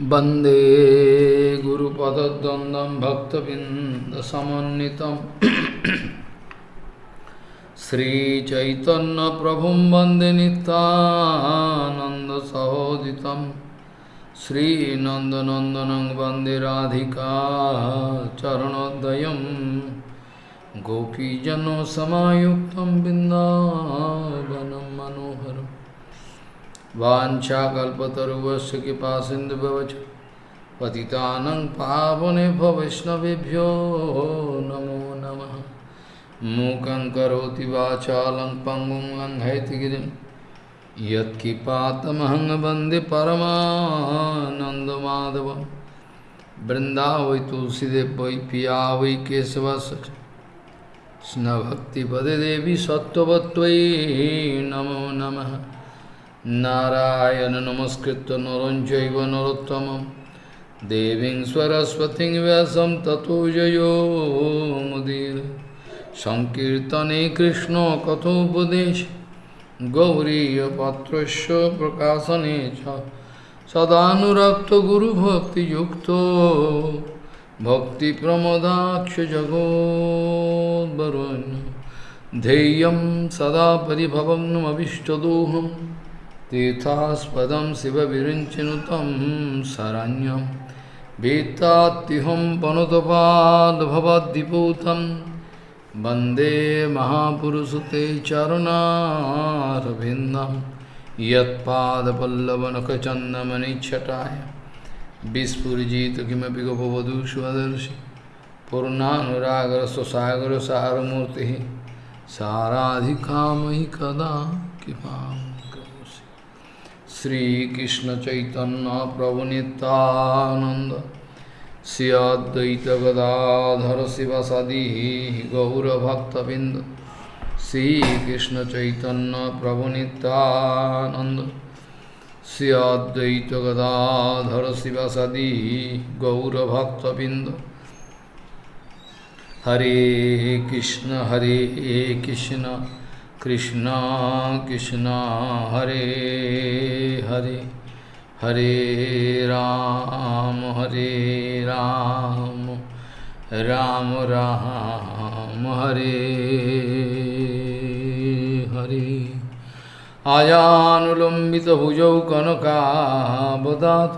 वंदे गुरुपदद्वन्द्वं भक्तबिन्दसमन्वितं। श्रीचैतन्यप्रभुं वंदे नितानन्दसहोदितं श्रीनन्दनन्दनं वंदे राधिका चरणोदयं। गोपीजनसमायुक्तं बिन्दावनं मनोहरम्। वाछाकल्पतरुवश कृपा सिंधु पतितान पावने वैष्णवभ्यो नमो नम। मूक वाचा लंग पंगुं लंघयति गिरी। यत्किपातमहंग वंदे परमानंदमाधव वृंदा तुलसीदेव वै पिया वै केशवश स्न भक्ति पदे देवी सत्वत्वयी नमो नमः। नारायण नमस्कृत नरं चैव नरोत्तमं देवीं सरस्वतीं व्यासं ततो जयो मुदीर सङ्कीर्तने कृष्णकथोपदेश गौरीयपात्रस्य प्रकाशने च सदानुरक्तगुरुभक्तियुक्तो भक्तिप्रमदाक्षजगोद्वरुण्य धैर्यं सदा परिभवग्नमभिष्टदोहम् तीर्थास्पदं शिवविरिञ्चिनुतं शरण्यं वेत्तात्तिहं वनुतपाद्भवद्विपूतं वंदे महापुरुषु ते चरुणारविन्दं। यत्पादपल्लवनखचन्दमनिच्छटाय। विस्फुरिजित किमपि गोपवधूष्वदर्शि। पूर्णानुरागरस्वसागरसारमूर्तिः साराधिकामयि कदा कृपाम् Sri Krishna Chaitanya Prabhu Nityananda Sri Advaita Gadadhara Sivasadi Gaura Bhakta Bindu Sri Krishna Chaitanya Prabhu Nityananda Sri Advaita Gadadhara Sivasadi Gaura Bhakta Bindu Hare Krishna Hare Krishna Krishna Krishna Hare Hare Hare Ram হরে রাম রাম রাম, হরে হরে। আজানুলম্বিত ভুজৌ কনকাবদাত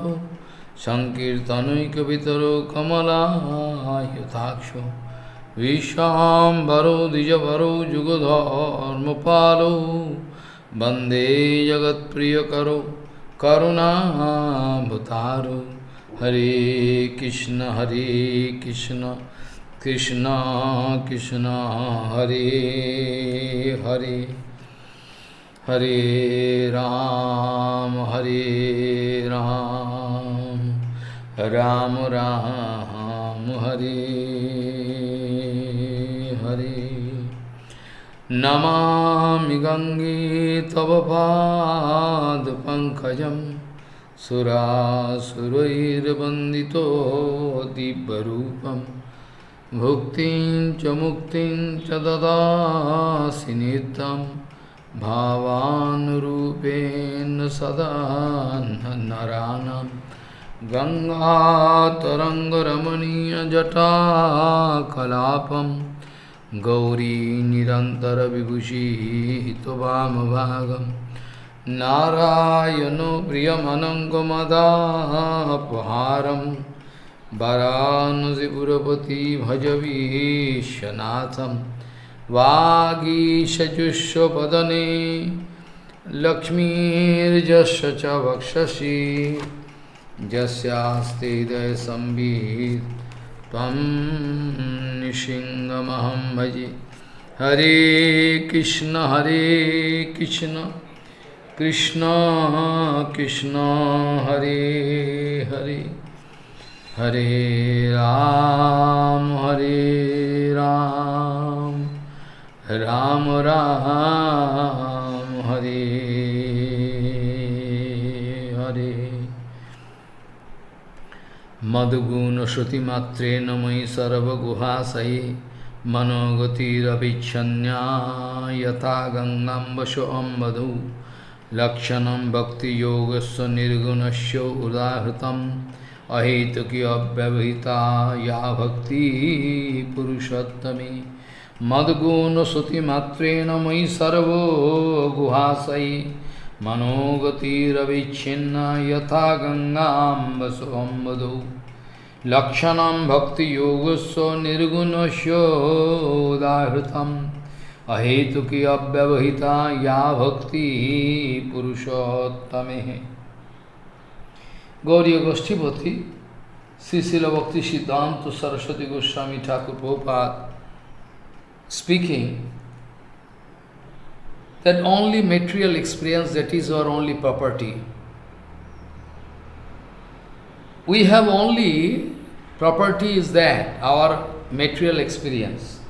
সংকীর্তনৈকবিতর কমলায়তাক্ষ। विश्वाम्बरो द्विजभरो जुगधर्मपालो। वंदे जगत्प्रियकरो, करुणाभतारो। हरे कृष्ण हरे कृष्ण कृष्ण कृष्ण, हरे हरे। हरे राम हरे राम। राम राम, हरे। हरे। नमामि गङ्गे तव पादपङ्कजं सुरासुरैर्वन्दितो दिव्यरूपं। भुक्तिं च मुक्तिं च ददासि नित्यं। भावानुरूपेण सदा नराणां। गङ्गातरङ्गरमणीयजटाकलापं। गौरी निरन्तरविभूषितवामभागं नारायणो प्रियमनङ्गमदापहारं वरानसिपुरपति भजवीशनाथं वागीशजुष्वपदने लक्ष्मीर्जस्य च वक्षसि। यस्यास्ते हृदयसंवित् त्वं निशिङ्गमहं भजे। हरे कृष्ण हरे कृष्ण। कृष्ण कृष्ण, हरे हरे। हरे राम हरे राम। राम राम, हरे हरे मधुगुण श्रुतिमात्रेण मयि सर्वगुहासये मनोगतिरभिच्छन्या यथा गङ्गाम्बशो अम्बधु। लक्षणं भक्तियोगस्य निर्गुणस्य उदाहृतम्। अहेतुकी अव्यवहिता या भक्ति पुरुषोत्तमी। मद्गुणश्रुतिमात्रेण मयि सर्वो गुहासयि मनोगतिरविच्छिन्ना यथा गङ्गाम्बसोऽम्बधौ लक्षण भक्ति योगस्व निर्गुण निर्गुणस्ोदाहृत अहेतुकी अव्यवहिता या भक्ति पुरुषोत्तम। Gauri गोष्ठीपति, श्रीशील Bhakti Siddhanta Saraswati Goswami Thakur Bhopal speaking that only material experience that is our only property We have only property is that our material experience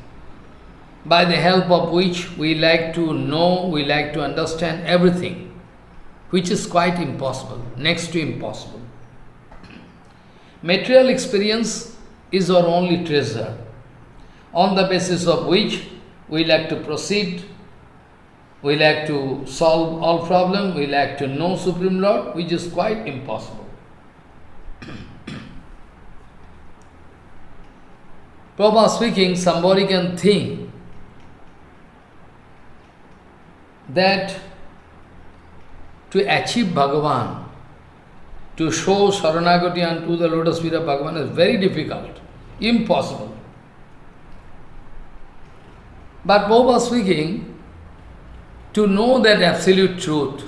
by the help of which we like to know, we like to understand everything, which is quite impossible, next to impossible. Material experience is our only treasure, on the basis of which we like to proceed, we like to solve all problems, we like to know Supreme Lord, which is quite impossible. Prabhupada speaking, somebody can think that to achieve Bhagavan, to show Saranagati unto the lotus feet of Bhagavan is very difficult, impossible. But Prabhupada speaking, to know that absolute truth,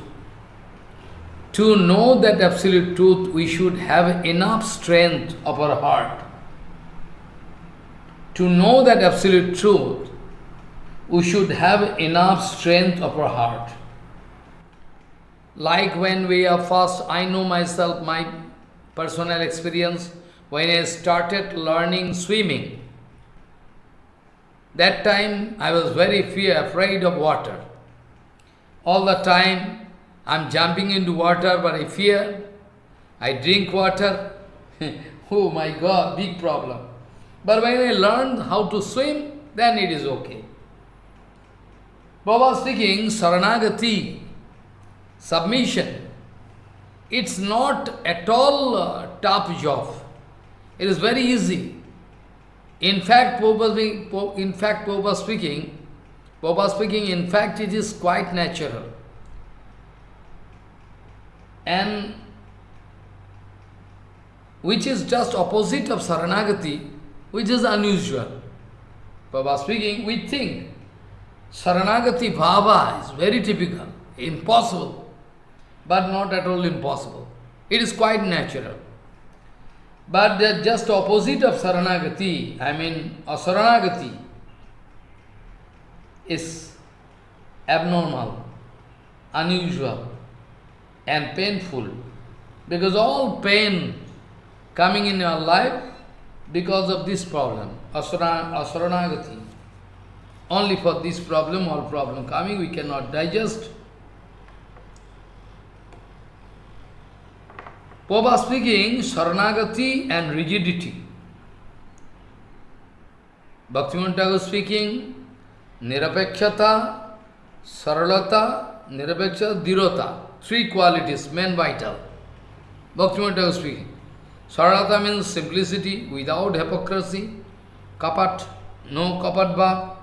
to know that absolute truth, we should have enough strength of our heart. To know that absolute truth, we should have enough strength of our heart. Like when we are first, I know myself, my personal experience, when I started learning swimming, that time I was very fear, afraid of water. All the time I'm jumping into water, but I fear. I drink water. oh my God, big problem. But when I learned how to swim, then it is okay. Baba speaking, Saranagati, submission, it's not at all uh, a tough job. It is very easy. In fact, Prabhupada, in fact, speaking, Prabhupada speaking, in fact, it is quite natural. And which is just opposite of Saranagati, which is unusual. Prabhupada speaking, we think Saranagati Bhava is very typical, impossible, but not at all impossible. It is quite natural. But the just opposite of Saranagati, I mean Asaranagati, is abnormal, unusual, and painful. Because all pain coming in your life because of this problem, Asaranagati. Only for this problem, all problem coming, we cannot digest. Papa speaking, Saranagati and rigidity. Bhaktivinoda Thakur speaking, Nirapekshata, Saralata, Nirapekshata, Dirota. Three qualities, main vital. Bhaktivinoda Thakur speaking. Saralata means simplicity, without hypocrisy, kapat, no kapat bhav.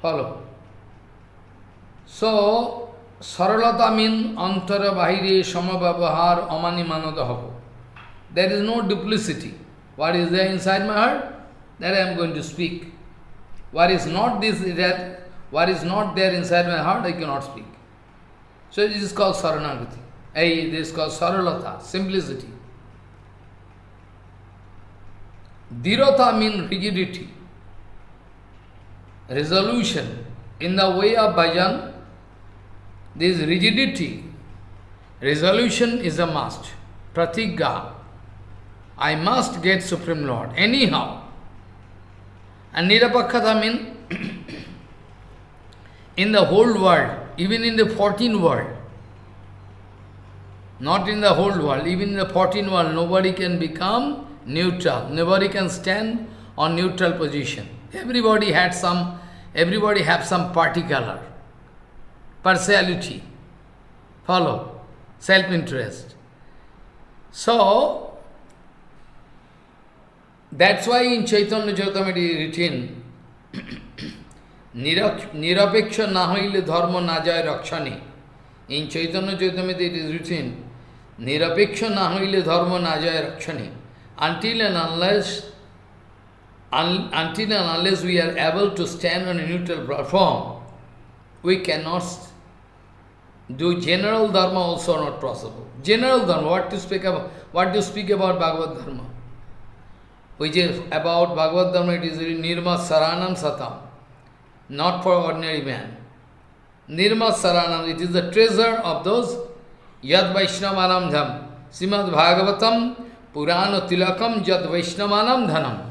Follow. So, saralata means antara bahire samabhavahar amani manadahavu. There is no duplicity. What is there inside my heart? That I am going to speak. What is not this, that, what is not there inside my heart, I cannot speak. So this is called saranagati. Hey, this is called saralata, simplicity. Dirata means rigidity resolution. In the way of bhajan, this rigidity, resolution is a must. Pratigya. I must get Supreme Lord, anyhow. And Nirapakkhata means in the whole world, even in the 14th world, not in the whole world, even in the 14th world, nobody can become neutral. Nobody can stand on neutral position. Everybody had some everybody have some particular partiality. Follow? Self-interest. So, that's why in Chaitanya Chaitamati it is written, Nirapeksha nahaile dharma najay rakshani. In Chaitanya Chaitamati it is written, Nirapeksha nahaile dharma najay rakshani. Until and unless un, until and unless we are able to stand on a neutral platform, we cannot do general dharma also not possible. General dharma, what to speak about? What do you speak about Bhagavad Dharma? Which is about Bhagavad Dharma, it is Nirma Saranam Satam, not for ordinary man. Nirma Saranam, it is the treasure of those Yad Vaishnavanam Dham, Srimad Bhagavatam, Purana Tilakam Yad Vaishnavanam Dhanam.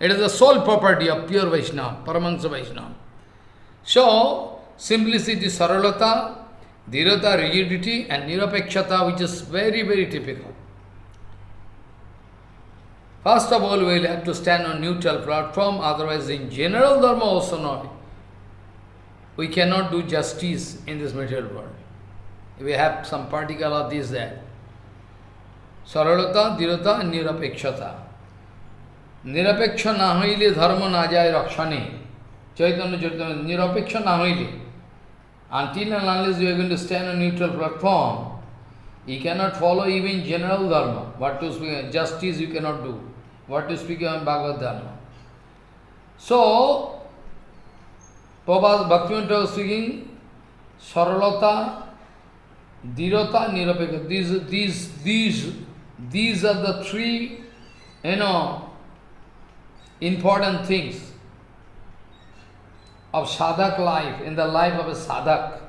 It is the sole property of pure Vaishnava, Paramahansa Vaishnava. So, simplicity, saralata, dhirata, rigidity, and nirapekshata, which is very, very typical. First of all, we will have to stand on neutral platform, otherwise in general dharma also not. We cannot do justice in this material world. We have some particle of this there. Saralata, dhirata, and nirapekshata. Nirapeksha na hoile dharma na Rakshani. rakshane. Chaitanya Chaitanya, nirapeksha na hoile. Until and unless you are going to stand on neutral platform, you cannot follow even general dharma. What to speak, justice you cannot do. What to speak on Bhagavad dharma. So, Prabhupada Bhaktivinoda was speaking, Saralata, Dhirata, Nirapekha. These, these, these, these are the three, you know, important things of sadhak life, in the life of a sadhak.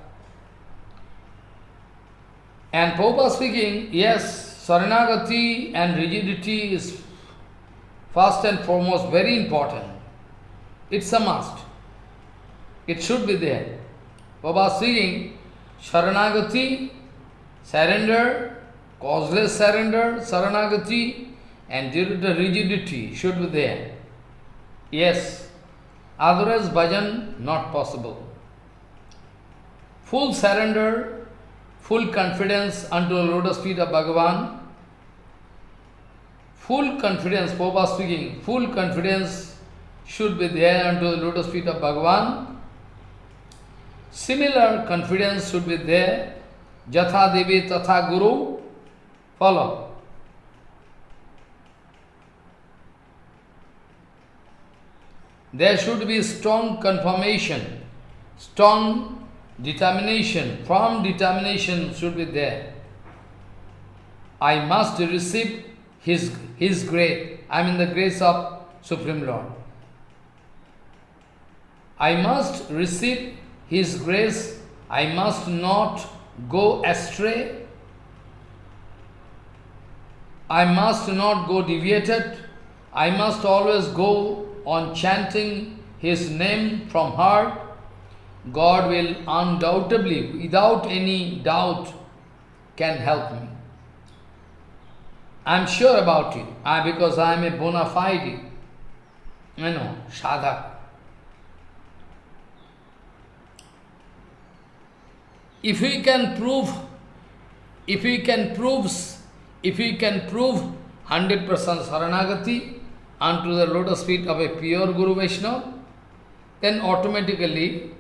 And Prabhupada speaking, yes, Saranagati and rigidity is first and foremost very important. It's a must. It should be there. Prabhupada speaking, Saranagati, surrender, causeless surrender, Saranagati, and the rigidity should be there. Yes, otherwise bhajan not possible. Full surrender, full confidence unto the lotus feet of Bhagavan, full confidence, Prabhupada speaking, full confidence should be there unto the lotus feet of Bhagavan. Similar confidence should be there, Jatha Devi Tatha Guru, follow. There should be strong confirmation, strong determination, firm determination should be there. I must receive His, his grace. I mean the grace of Supreme Lord. I must receive His grace. I must not go astray. I must not go deviated. I must always go on chanting His name from heart, God will undoubtedly, without any doubt, can help me. I am sure about it, I, because I am a bona fide, you know, sadhak. If we can prove, if we can prove, if we can prove 100% Saranagati, unto the lotus feet of a pure Guru Vaishnava, then automatically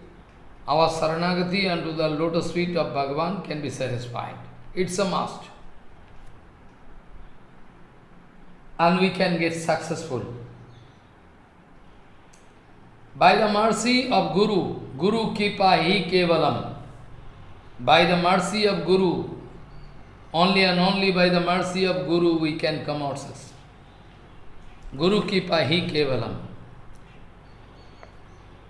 our Saranagati unto the lotus feet of Bhagavan can be satisfied. It's a must. And we can get successful. By the mercy of Guru, Guru Kipa Hi Kevalam, by the mercy of Guru, only and only by the mercy of Guru we can come out successful. Guru Kipa Hi Kevalam.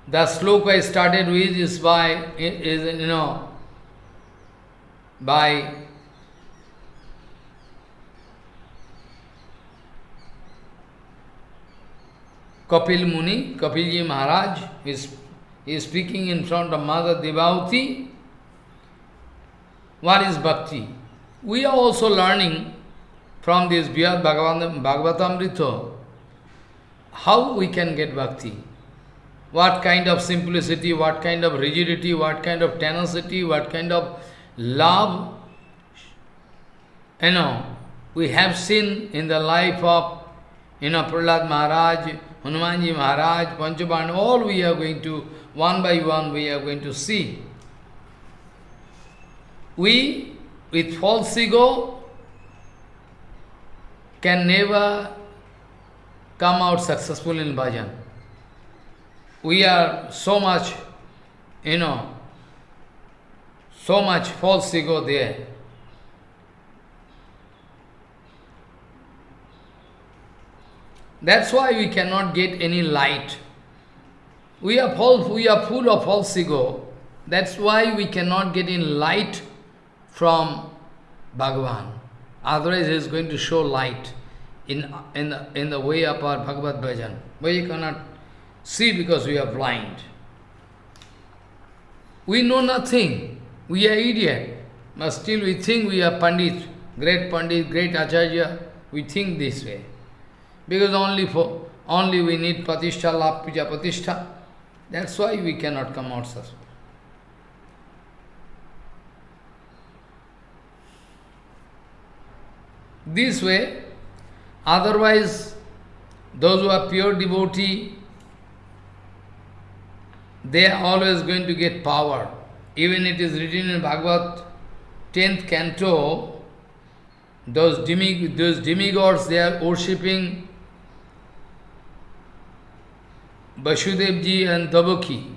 The sloka I started with is by, is, you know, by Kapil Muni, Kapilji Maharaj is, is speaking in front of Mother Devauti. What is bhakti? We are also learning from this Bhagavatamrita how we can get bhakti. what kind of simplicity, what kind of rigidity, what kind of tenacity, what kind of love. You know, we have seen in the life of, you know, Prahlad Maharaj, Hanumanji Maharaj, Panchaban, all we are going to, one by one, we are going to see. We, with false ego, can never come out successful in bhajan. We are so much, you know, so much false ego there. That's why we cannot get any light. We are false, we are full of false ego. That's why we cannot get in light from Bhagavan. Otherwise, he is going to show light in, in, the, in the way of our Bhagavad Bhajan. We cannot see because we are blind. We know nothing. We are idiot. But still we think we are Pandit, great Pandit, great Acharya. We think this way. Because only for only we need Patishtha, Lap Patishtha. That's why we cannot come out successful. This way, otherwise, those who are pure devotee, they are always going to get power. Even it is written in Bhagavad 10th canto, those, demig those demigods, they are worshipping Vasudevji and Dabaki.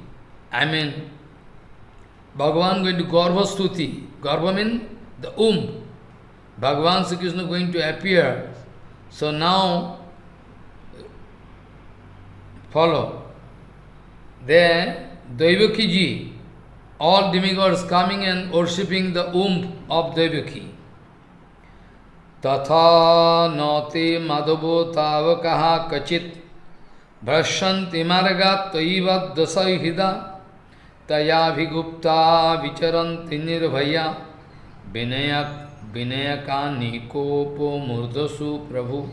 I mean, Bhagavan going to Garbha Stuti. Garbha means the womb. Bhagavan Sri Krishna going to appear. So now, follow. There, Daivaki ji, all demigods coming and worshipping the womb of Daivaki. Tatha nati madhavo tavakaha kachit भ्रशंति मार्गा तयव दशहिदा तयाभिगुप्ता विचरन्ति निर्भया विनय विनयका निकोपो प्रभु।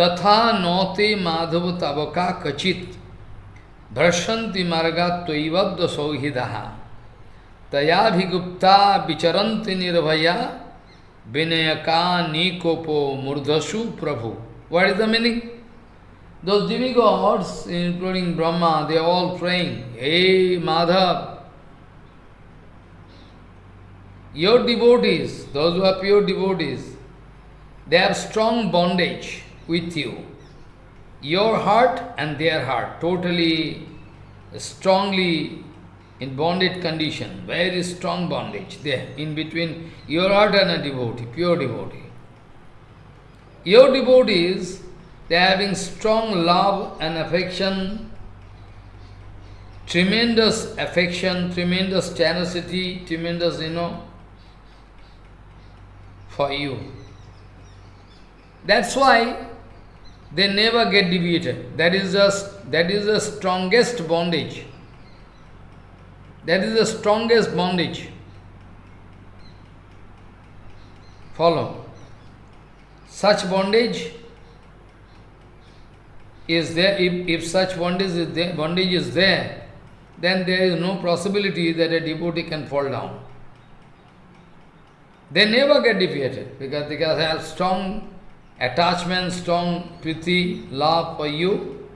तथा नौते माधव तबका कचित। भ्रशंति मार्गा तयव दशौहिदा तयाभिगुप्ता विचरन्ति निर्भया। विनयका निकोपो मूर्धसु प्रभु। What is the meaning? Those demigods, including Brahma, they are all Hey Madhav, your devotees, those who are pure devotees, they have strong bondage with you. Your heart and their heart, totally, strongly in bonded condition, very strong bondage there, in between your heart and a devotee, pure devotee. Your devotees, they are having strong love and affection, tremendous affection, tremendous tenacity, tremendous, you know, for you. That's why they never get deviated. That is the, that is the strongest bondage. That is the strongest bondage. Follow. Such bondage is there, if, if such bondage is there, bondage is there, then there is no possibility that a devotee can fall down. They never get defeated because they have strong attachment, strong priti, love for you.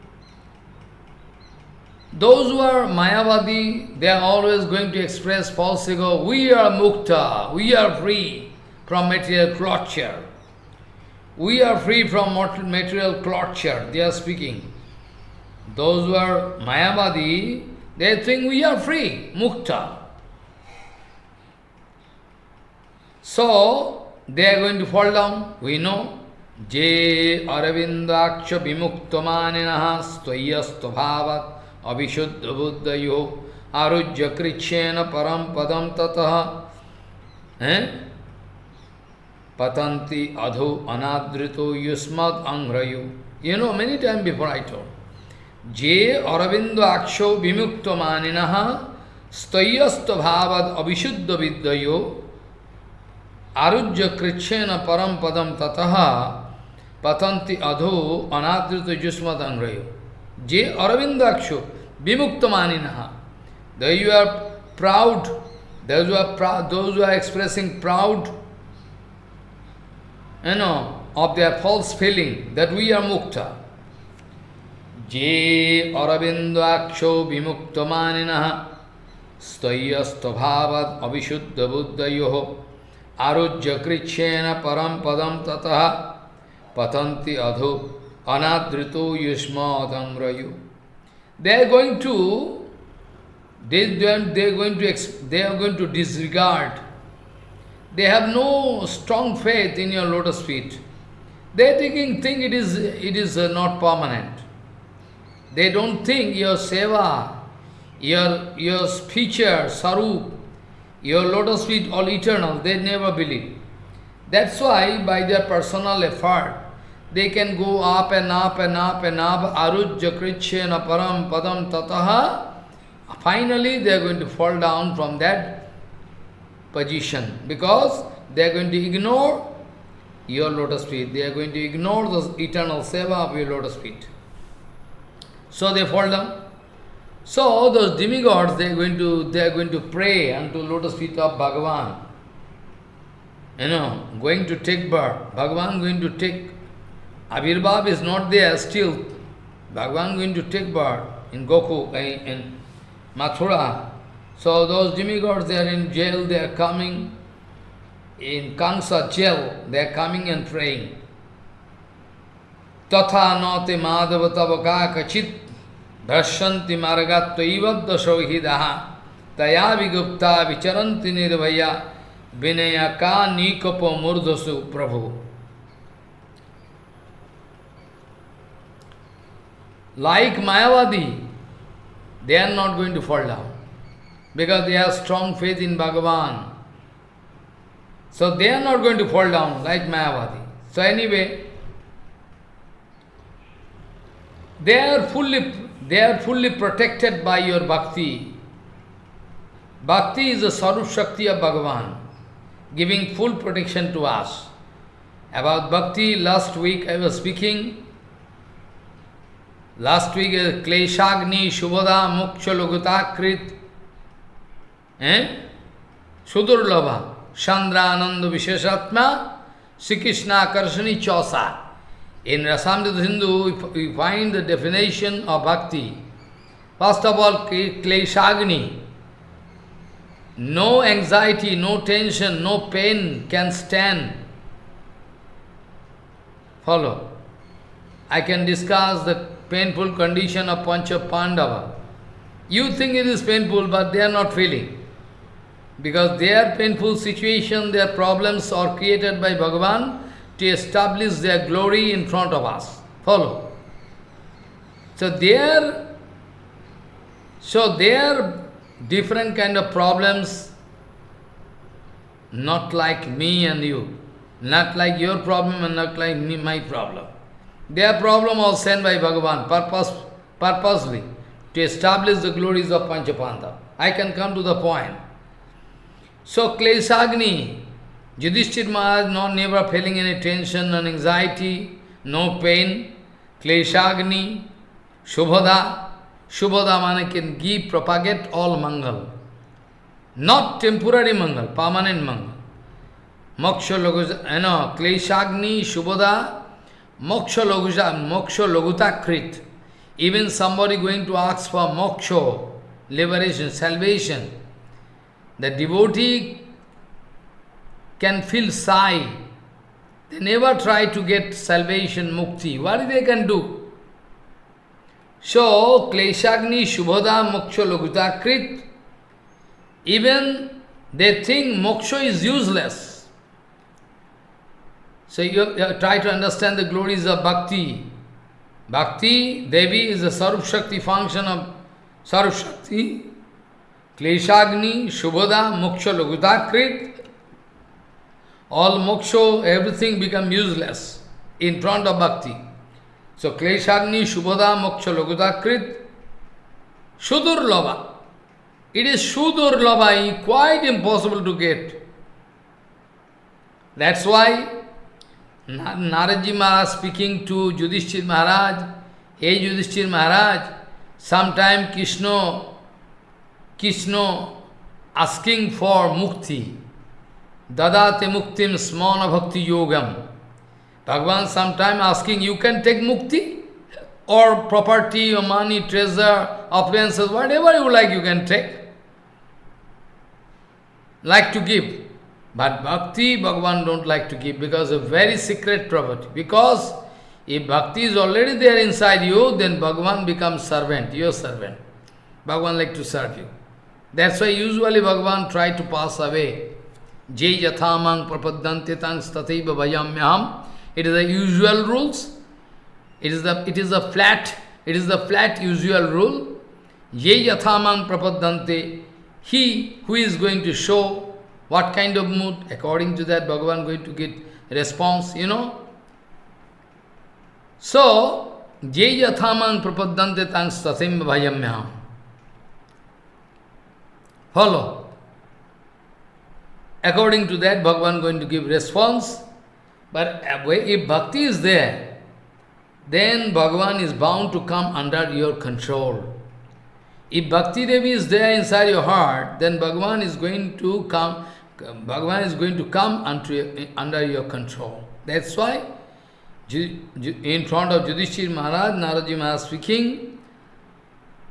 Those who are Mayavadi, they are always going to express false ego. We are mukta, we are free from material torture. We are free from material torture, they are speaking. Those who are Mayavadi, they think we are free, mukta. So, they are going to fall down, we know. Je aravindaksha vimuktamaninaha stvayastobhavat abhishuddha buddhayo arujya krichena param padam tataha. Eh? patanti adho anadrito yusmad angrayo. You know, many times before I told. Je aravindo aksho vimukta maninaha stayasta bhavad abhishuddha vidyayo arujya krichena param padam tataha patanti adho anadrito yusmad angrayo. Je Aravindaksho Vimuktamaninaha. Though you are proud, those who are proud, those who are expressing proud, you know, of their false feeling that we are mukta. Je Aravindaksho Vimuktamaninaha Stayastobhavad Abhishuddha Buddhayoho Arujya आरुज्यकृच्छेन परम पदम ततः पतंति अधो अनादृत युष्मयु they are going to they are going to they are going to discard they have no strong faith in your lotus feet they taking think it is it is not permanent they don't think your seva your your feature swarup your lotus feet all eternal. They never believe. That's why by their personal effort, they can go up and up and up and up, arujya krichyena param padam tataha. Finally, they are going to fall down from that position because they are going to ignore your lotus feet. They are going to ignore the eternal seva of your lotus feet. So they fall down. So those demigods, they are going to they are going to pray unto lotus feet of Bhagavan. You know, going to take birth. Bhagavan going to take Avirbhav is not there still. Bhagavan going to take birth in Goku, in, in Mathura. So those demigods, they are in jail, they are coming. In Kansa jail, they are coming and praying. Tatha nate madhava nikapo murdhasu prabhu. Like Mayavadi, they are not going to fall down because they have strong faith in Bhagavan. So they are not going to fall down like Mayavadi. So anyway, they are fully they are fully protected by your bhakti. Bhakti is the Sarup Shakti of Bhagavan, giving full protection to us. About bhakti, last week I was speaking Last week is Kleshagni Shubhada Moksha Logutakrit eh? Sudurlabha Chandra Ananda Visheshatma Sri Krishna Karshani Chosa. In Rasamrita Sindhu, we find the definition of bhakti. First of all, Kleshagni. No anxiety, no tension, no pain can stand. Follow. I can discuss the painful condition of Pancha Pandava. You think it is painful, but they are not feeling. Because their painful situation, their problems are created by Bhagavan to establish their glory in front of us. Follow. So their, so their different kind of problems, not like me and you, not like your problem and not like me, my problem. Their problem was sent by Bhagavan purpose, purposely to establish the glories of Panchapanda. I can come to the point. So Klesagni, Yudhishthir Maharaj not never feeling any tension and anxiety, no pain. Kleshagni, Shubhada, Shubhada mane can give, propagate all Mangal. Not temporary Mangal, permanent Mangal. Moksha Loguja, know, Kleshagni, Shubhada, Moksha Loguja, Moksha Logutakrit. Even somebody going to ask for moksha, liberation, salvation, the devotee can feel sigh. They never try to get salvation, mukti. What they can do? So, Kleshagni, Shubhada, Moksha, Logutakrit, even they think moksha is useless. So you, you try to understand the glories of bhakti. Bhakti, Devi is the Sarup Shakti function of Sarup Shakti. Kleshagni, Shubhada, Moksha, Logutakrit. All moksha, everything become useless in front of bhakti. So Kleshagni, Shubhada, Moksha, Logutakrit. Shudur Lava. It is Shudur Lava, quite impossible to get. That's why Naraji Maharaj speaking to Yudhishthir Maharaj, Hey Yudhishthir Maharaj, sometime Krishna, Krishna asking for mukti. Dadate muktim smana bhakti yogam. Bhagavan sometime asking, you can take mukti? Or property, or money, treasure, appliances, whatever you like you can take. Like to give. But bhakti, Bhagavan don't like to give because of very secret property. Because if bhakti is already there inside you, then Bhagavan becomes servant, your servant. Bhagavan like to serve you. That's why usually Bhagavan try to pass away. Jai yathamang prapadante tang stataiva vayamyam. It is the usual rules. It is the it is the flat, it is the flat usual rule. Jai yathamang prapadante. He who is going to show what kind of mood, according to that Bhagavan going to get response, you know. So, Jai yathamang prapadante tang statim bhayamyam. Follow. According to that, Bhagavan going to give response. But if bhakti is there, then Bhagavan is bound to come under your control. If Bhakti Devi is there inside your heart, then Bhagavan is going to come, Bhagavan is going to come under, under your control. That's why in front of Yudhishthir Maharaj, Naraji Maharaj speaking,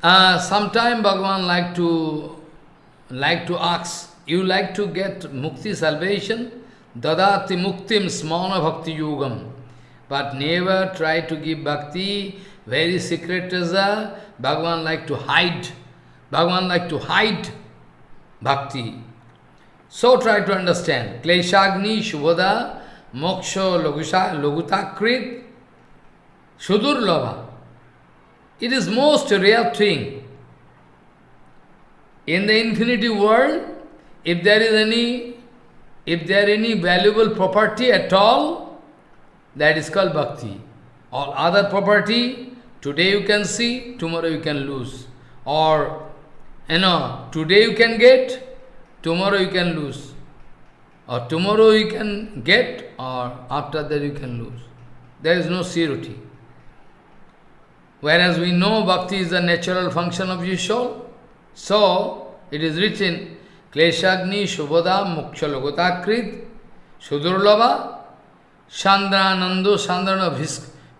uh, sometime Bhagavan like to like to ask, you like to get mukti salvation? Dadati muktim smana bhakti yugam. But never try to give bhakti, very secret treasure. Uh, Bhagavan like to hide. Bhagavan like to hide bhakti. So try to understand. Kleshagni, Shubhada, Moksha, Logutakrit, Sudurlava. It is most rare thing. In the infinity world, if there is any, if there any valuable property at all, that is called bhakti. All other property, today you can see, tomorrow you can lose. Or, you know, today you can get, tomorrow you can lose. Or tomorrow you can get, or after that you can lose. There is no surety. Whereas we know bhakti is a natural function of your soul. So, it is written, Kleshagni Shubhada Muksha Logotakrit Sudurlava Chandranando Chandrana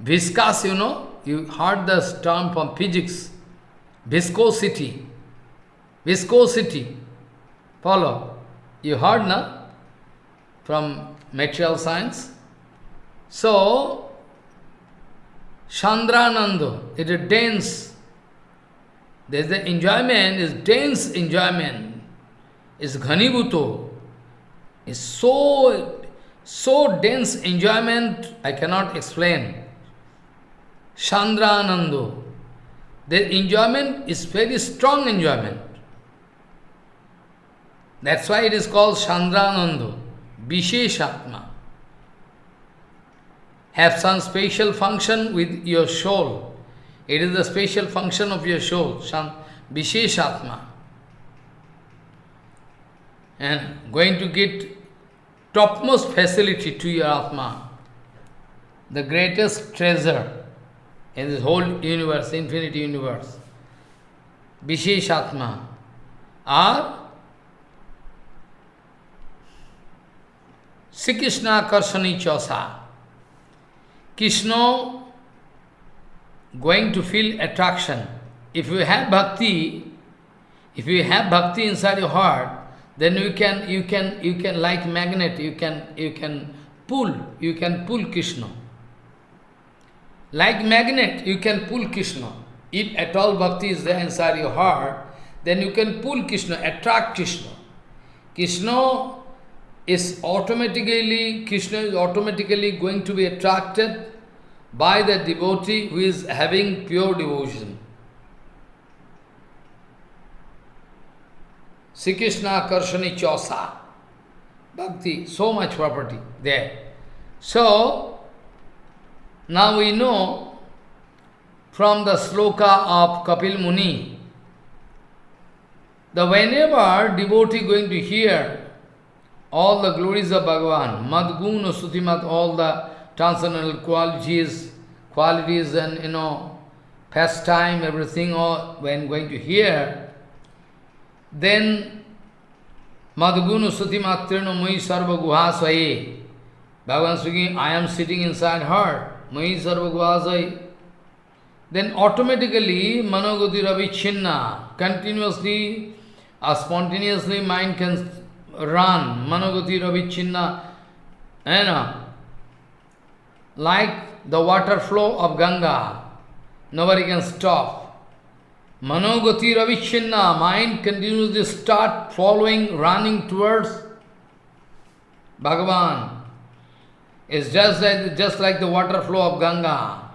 Viscas, you know, you heard the term from physics, viscosity, viscosity, follow, you heard, na, from material science. So, Chandranando, it is dense, there's the enjoyment, is dense enjoyment, is ghanibhuto, is so, so dense enjoyment, I cannot explain. Chandranando, the enjoyment is very strong enjoyment. That's why it is called Chandranando, Visheshatma. Have some special function with your soul. It is the special function of your soul, Visheshatma. And going to get topmost facility to your Atma, the greatest treasure in this whole universe, infinite universe. Visheshatma are Sri Krishna Karshani Chosa. Krishna going to feel attraction. If you have bhakti, if you have bhakti inside your heart, then you can you can you can like magnet, you can you can pull, you can pull Krishna. Like magnet, you can pull Krishna. If at all bhakti is there inside your heart, then you can pull Krishna, attract Krishna. Krishna is automatically, Krishna is automatically going to be attracted by the devotee who is having pure devotion. Sri Krishna Karshani Chosa. Bhakti, so much property there. So, now we know from the sloka of Kapil Muni, that whenever devotee going to hear all the glories of Bhagavan, Madguna Sutimat, all the transcendental qualities, qualities and you know pastime, everything, or when going to hear, then Madhugunu Suti Matrino Mui Sarva Guhasvaye. Bhagavan speaking, I am sitting inside her, Mui Sarva Guhasvaye. Then automatically Manogati Ravichinna, continuously spontaneously mind can run, Manogati Ravichinna, you know, like the water flow of Ganga. Nobody can stop. Manogati Ravichinna, mind continuously start following, running towards Bhagavan. It's just like, just like the water flow of Ganga.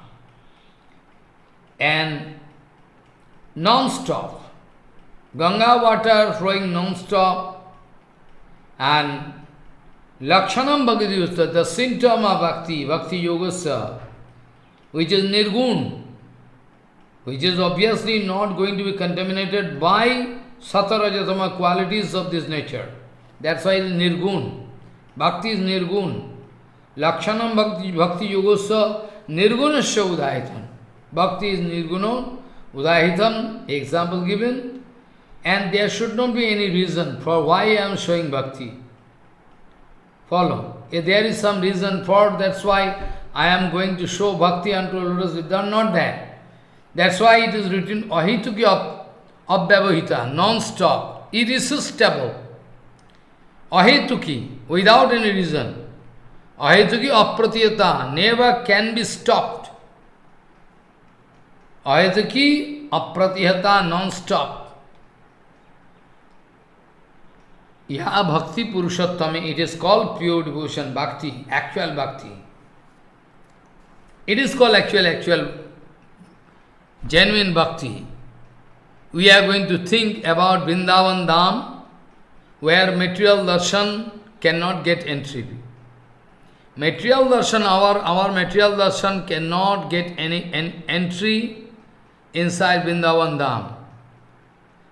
And non-stop. Ganga water flowing non-stop. And Lakshanam Bhakti the symptom of Bhakti, Bhakti Yogasa, which is Nirgun, which is obviously not going to be contaminated by satarajatama qualities of this nature. That's why nirgun. Bhakti is nirgun. Lakshanam bhakti, bhakti yogosya nirgunasya udahitam. Bhakti is nirguno udahitam, example given. And there should not be any reason for why I am showing bhakti. Follow. If there is some reason for, that's why I am going to show bhakti unto Lotus Vidya, not that. That's why it is written ahituki abhyavahita, non-stop, irresistible. Ahituki, without any reason. Ahituki apratiyata, never can be stopped. Ahituki apratiyata, non-stop. Yaha bhakti purushottame, it is called pure devotion, bhakti, actual bhakti. It is called actual, actual genuine bhakti, we are going to think about Vrindavan Dham, where material darshan cannot get entry. Material darshan, our, our material darshan cannot get any en entry inside Vrindavan Dham.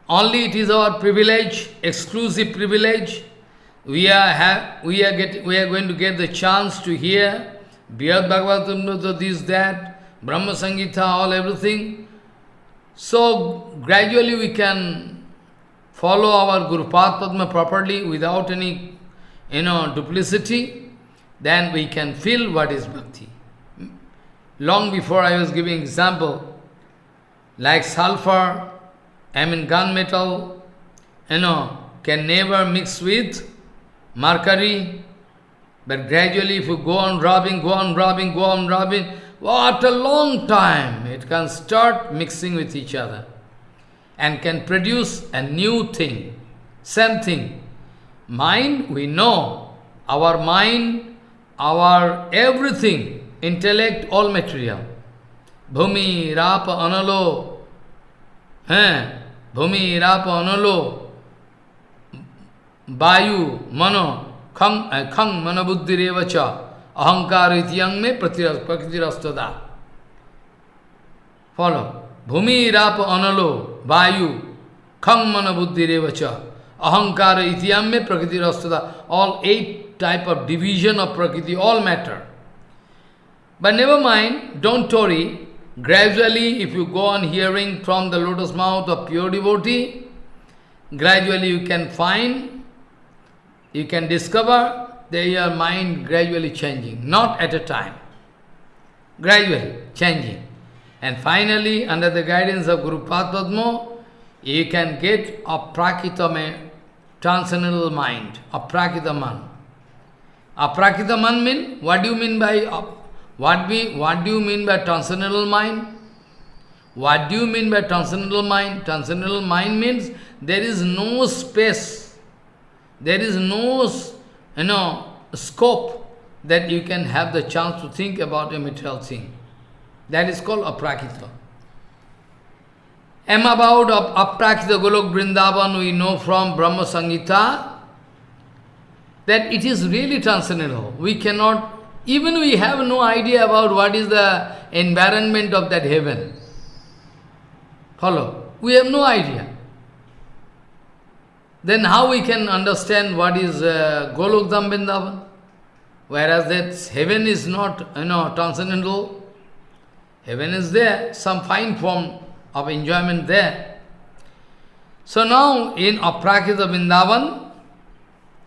Only it is our privilege, exclusive privilege. We are, have, we are, get, we are going to get the chance to hear Brihad Bhagavatamrita, this, that, Brahma Samhita, all everything. So gradually we can follow our Guru Padma properly without any you know duplicity, then we can feel what is bhakti. Long before I was giving example, like sulfur, I mean gunmetal, you know, can never mix with mercury, but gradually if you go on rubbing, go on rubbing, go on rubbing, what a long time it can start mixing with each other and can produce a new thing, same thing. Mind, we know, our mind, our everything, intellect, all material. Bhumi, Rapa, Analo, eh? Bhumi, Rapa, Analo, Vayu, Mano, Khang, uh, khang Manabuddhi Revacha, अहंकार इतियांग में प्रतिरस्तदा follow. भूमि, राप, अनलो, वायु खंग मन, बुद्धि रे वच अहंकार इतियाम में प्रकृति, रस्तदा। All eight type of division of prakriti all matter but never mind don't worry gradually if you go on hearing from the lotus mouth of pure devotee gradually you can find you can discover they your mind gradually changing, not at a time. Gradually changing. And finally, under the guidance of Guru Padma, you can get a prakitame, transcendental mind, a prakitaman. A prakitaman mean, what do you mean by, uh, what, we, what do you mean by transcendental mind? What do you mean by transcendental mind? Transcendental mind means there is no space, there is no you know, scope that you can have the chance to think about a material thing. That is called aprakita. Am about of aprakita Golok Vrindavan, we know from Brahma Samhita that it is really transcendental. We cannot, even we have no idea about what is the environment of that heaven. Follow? We have no idea then how we can understand what is uh, Golokdham Vrindavan? Whereas that heaven is not, you know, transcendental. Heaven is there, some fine form of enjoyment there. So now in Aprakita Vrindavan,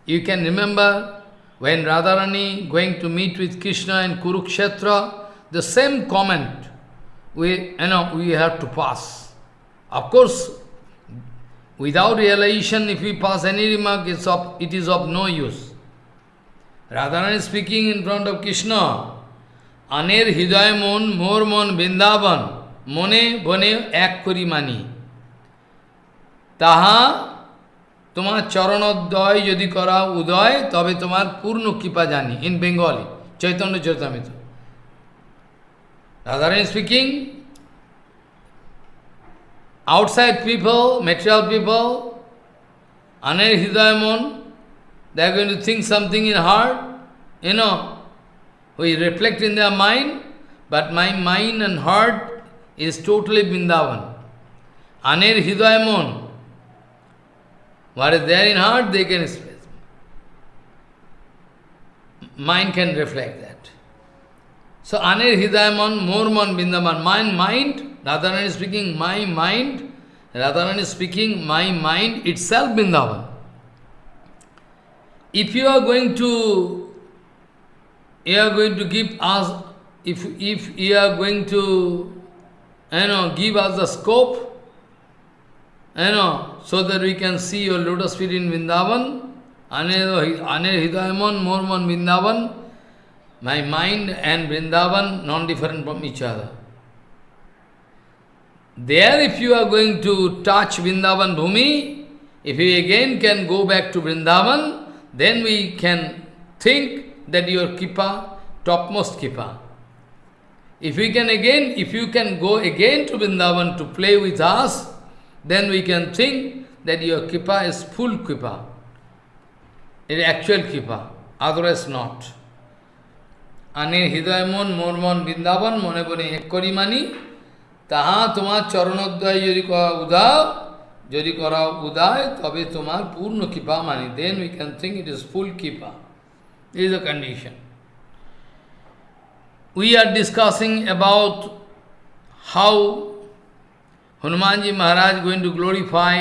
you can remember when Radharani going to meet with Krishna in Kurukshetra, the same comment we, you know, we have to pass. Of course, without realization, if we pass any remark, it's of, it is of no use. Radharani is speaking in front of Krishna. Aner hidaya mon, mor mon, bindavan, mone bone ek kori mani. তাহা তোমার চরণোদয় যদি করা উদয় তবে তোমার পূর্ণ কৃপা জানি in Bengali Chaitanya চৈতামিত Radharani speaking, outside people, material people, aner hidayamon, they are going to think something in heart, you know, we reflect in their mind, but my mind and heart is totally Vrindavan. Aner hidayamon, What is there in heart, they can express. Mind can reflect that. So, Anir Hidayaman, Morman Bindaman, mind, mind, Radharani is speaking, my mind, Radharani is speaking, my mind itself Bindavan. If you are going to, you are going to give us, if, if you are going to, you know, give us the scope, you know, so that we can see your lotus feet in Vrindavan, Aner Hidayaman, Morman Vrindavan, my mind and Vrindavan non-different from each other. There if you are going to touch Vrindavan Bhumi, if you again can go back to Vrindavan, then we can think that your Kipa, topmost Kipa. If we can again, if you can go again to Vrindavan to play with us, then we can think that your Kripa is full Kripa. It is actual Kripa, otherwise not. Ane hidayamon mormon mone bone ekkori mani taha তোমার চরণোদয় যদি করা উদাও যদি করা উদয় তবে তোমার পূর্ণ কৃপা মানি then we can think it is full kippa. This is the condition. We are discussing about how Hanumanji Maharaj going to glorify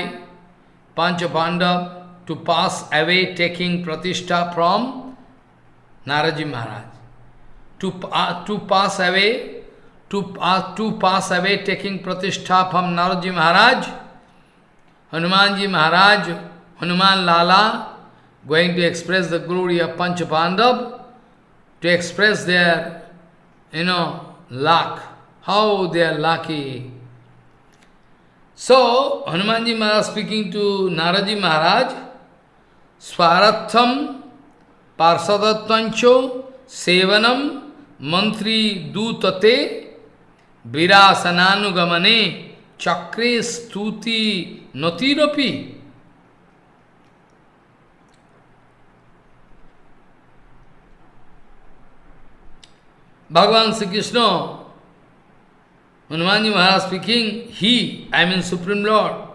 Panchapandav to pass away taking pratishtha from Naraji Maharaj. To, uh, to pass away, to, uh, to pass away taking pratishtha from Naradji Maharaj, Hanumanji Maharaj, Hanuman Lala, going to express the glory of Panchapandav, to express their, you know, luck, how they are lucky. So, Hanumanji Maharaj speaking to Naradji Maharaj, Swaratham Parsadatvancho Sevanam Mantri Dutate Virasananu Chakre Stuti Notirapi. Bhagavan Sri Krishna Hanumanji Maharaj speaking, he, I mean Supreme Lord,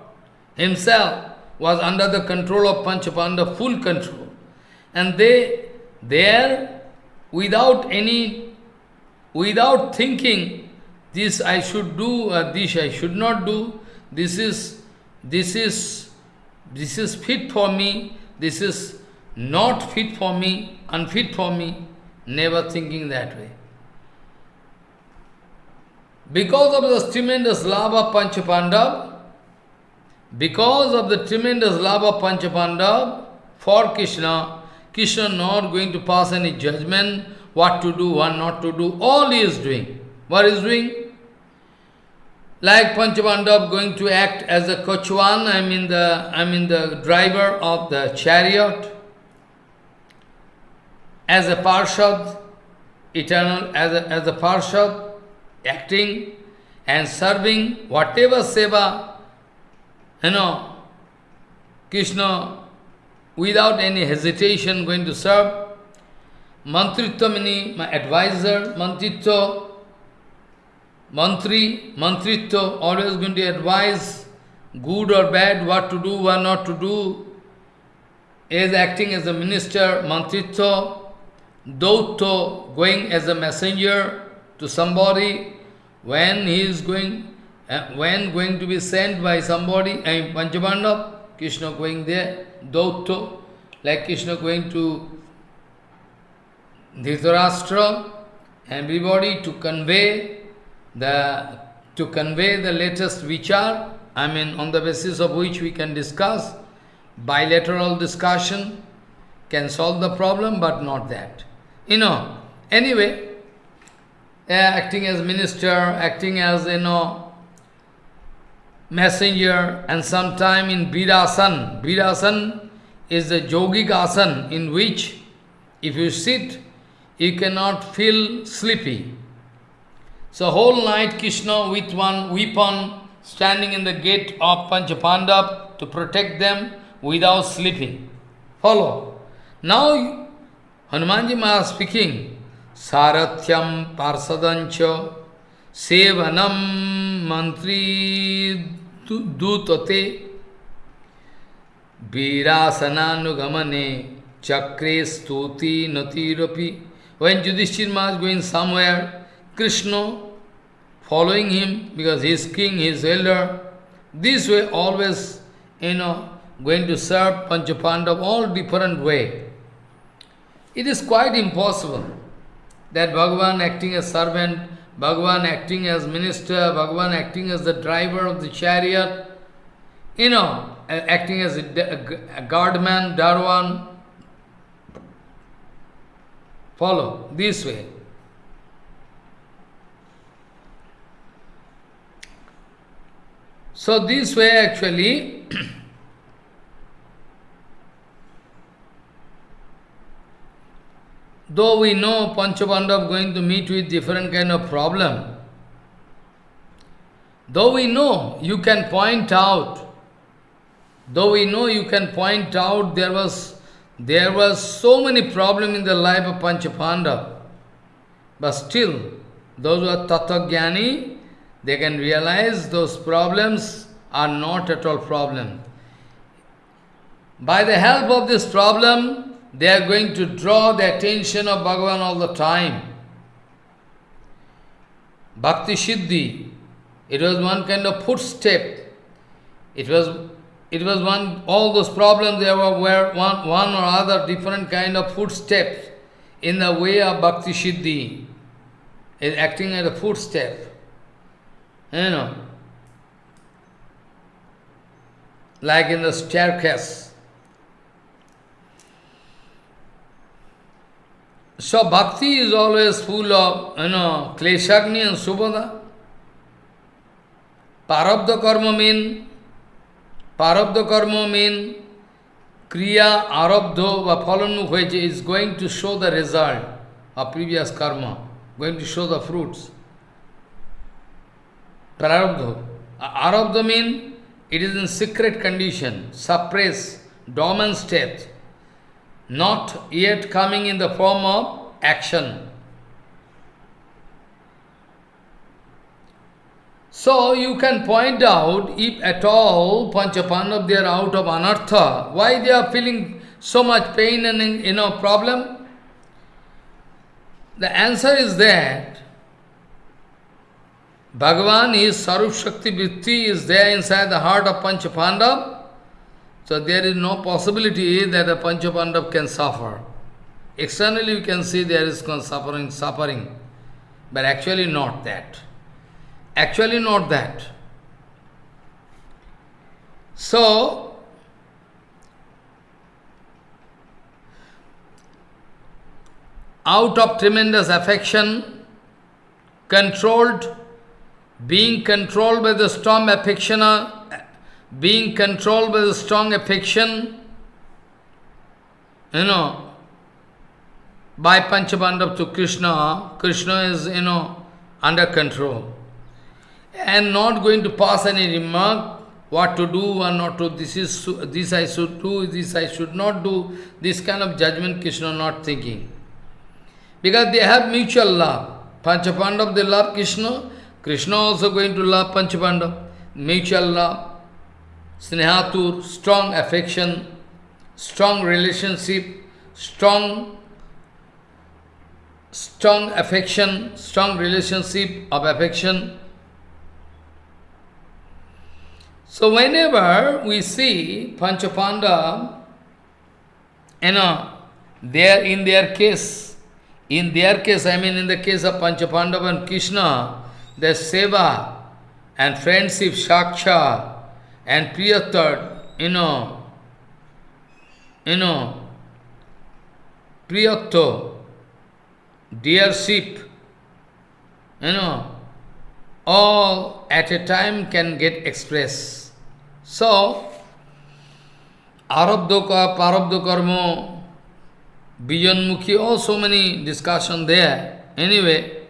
himself was under the control of Panchapanda, full control. And they, there, without any, without thinking, this I should do, or this I should not do, this is, this is, this is fit for me, this is not fit for me, unfit for me, never thinking that way. Because of the tremendous love of Panchapandav, because of the tremendous love of Panchapandav for Krishna, Krishna not going to pass any judgment, what to do, what not to do, all he is doing. What is doing? Like Panchapandav going to act as a kochwan, I mean the I mean the driver of the chariot, as a parshad, eternal, as a, as a parshad, acting and serving whatever seva, you know, Krishna without any hesitation going to serve. Mantritva my advisor, Mantritva, Mantri, Mantritva, always going to advise good or bad, what to do, what not to do. Is acting as a minister, Mantritva, Dautto, going as a messenger to somebody, when he is going, uh, when going to be sent by somebody, I mean Panchapandav, Krishna going there, Dautto, like Krishna going to Dhritarashtra, everybody to convey the to convey the latest vichar, I mean on the basis of which we can discuss, bilateral discussion can solve the problem, but not that. You know, anyway, uh, acting as minister, acting as, you know, messenger, and sometime in Birasan. Birasan is the yogic asan in which if you sit, you cannot feel sleepy. So whole night Krishna with one weapon standing in the gate of Panchapandav to protect them without sleeping. Follow. Now Hanumanji Maharaj speaking, Sarathyam Parsadancha Sevanam Mantri Dutate Virasananu Chakre Stuti Natirapi When Yudhishthir Maharaj going somewhere, Krishna following him because he is king, he is elder. This way always, you know, going to serve Panchapandav all different way. It is quite impossible that Bhagavan acting as servant, Bhagavan acting as minister, Bhagavan acting as the driver of the chariot, you know, acting as a, guardman, Darwan. Follow this way. So this way actually, though we know Panchapandav is going to meet with different kind of problem, though we know you can point out, though we know you can point out there was there was so many problems in the life of Panchapandav, but still, those who are Tattva they can realize those problems are not at all problem. By the help of this problem, they are going to draw the attention of Bhagavan all the time. Bhakti Siddhi, it was one kind of footstep. It was it was one all those problems there were, were one, one or other different kind of footsteps in the way of Bhakti Siddhi. Is acting as a footstep. You know, like in the staircase. So bhakti is always full of, you know, kleshagni and subhada. Parabdha karma mean, parabdha karma mean, kriya arabdho ফলনমুখ হয়েছে is going to show the result of previous karma, going to show the fruits. Prarabdha. Arabdha means it is in secret condition, suppressed, dormant state, not yet coming in the form of action. So you can point out, if at all Panchapandav they are out of anartha, why they are feeling so much pain and you know problem? The answer is that Bhagavan is Sarup Shakti Vritti is there inside the heart of Panchapandav. So there is no possibility that a Panchapandav can suffer. Externally you can see there is suffering, suffering, but actually not that. Actually not that. So, out of tremendous affection, controlled being controlled by the strong affection, uh, being controlled by the strong affection, you know, by Panchapandav to Krishna, Krishna is, you know, under control. And not going to pass any remark, what to do or not to, this is this I should do, this I should not do, this kind of judgment Krishna not thinking. Because they have mutual love. Panchapandav, they love Krishna, Krishna also going to love Panchapanda, mutual love, snehatur, strong affection, strong relationship, strong, strong affection, strong relationship of affection. So whenever we see Panchapanda, you know, there in their case, in their case, I mean in the case of Panchapandava and Krishna, the seva and friendship, shaksha and priyatar, you know, you know, priyato, dearship, you know, all at a time can get expressed. So, arabdha, parabdha karma, Bijanmukhi, all so many discussion there. Anyway,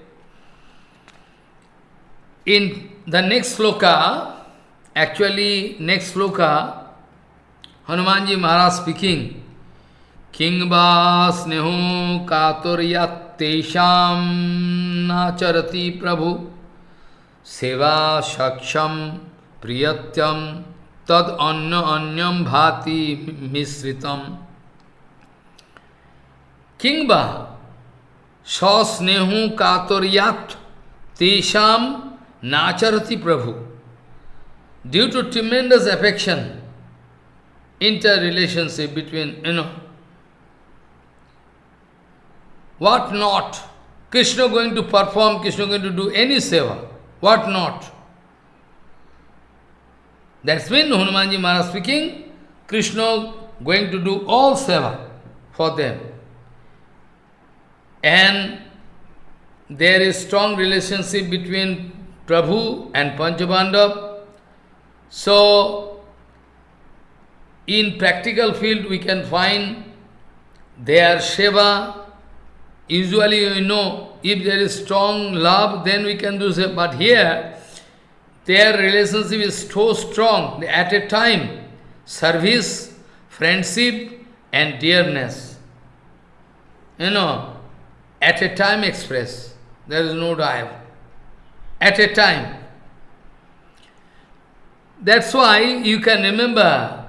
in the next sloka, actually next sloka, Hanumanji Maharaj speaking, Kingva snehu katuryat tesham nacharati prabhu seva shaksham priyatyam tad anya anyam bhati misritam Kingba sasnehu katuryat tesham nacharati prabhu due to tremendous affection interrelationship between, you know, what not? Krishna going to perform, Krishna going to do any seva, what not? That's when Hanumanji Maharaj speaking, Krishna going to do all seva for them. And there is strong relationship between Prabhu and Panchapandav. So, in practical field, we can find their seva. Usually, you know, if there is strong love, then we can do so. But here, their relationship is so strong. At a time, service, friendship, and dearness. You know, at a time express. There is no doubt. At a time. That's why you can remember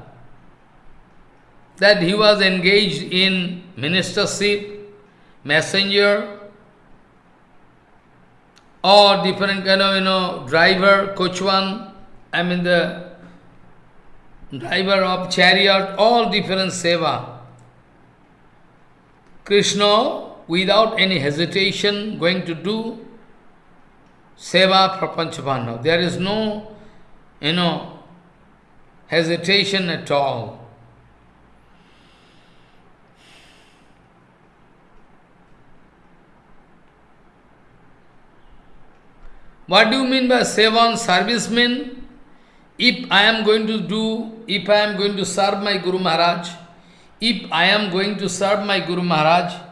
that he was engaged in ministership, messenger, or different kind of, you know, driver, coachman, I mean the driver of chariot, all different seva. Krishna, without any hesitation, going to do seva for. There is no, you know, hesitation at all. What do you mean by sevan servicemen? If I am going to do, if I am going to serve my Guru Maharaj, if I am going to serve my Guru Maharaj,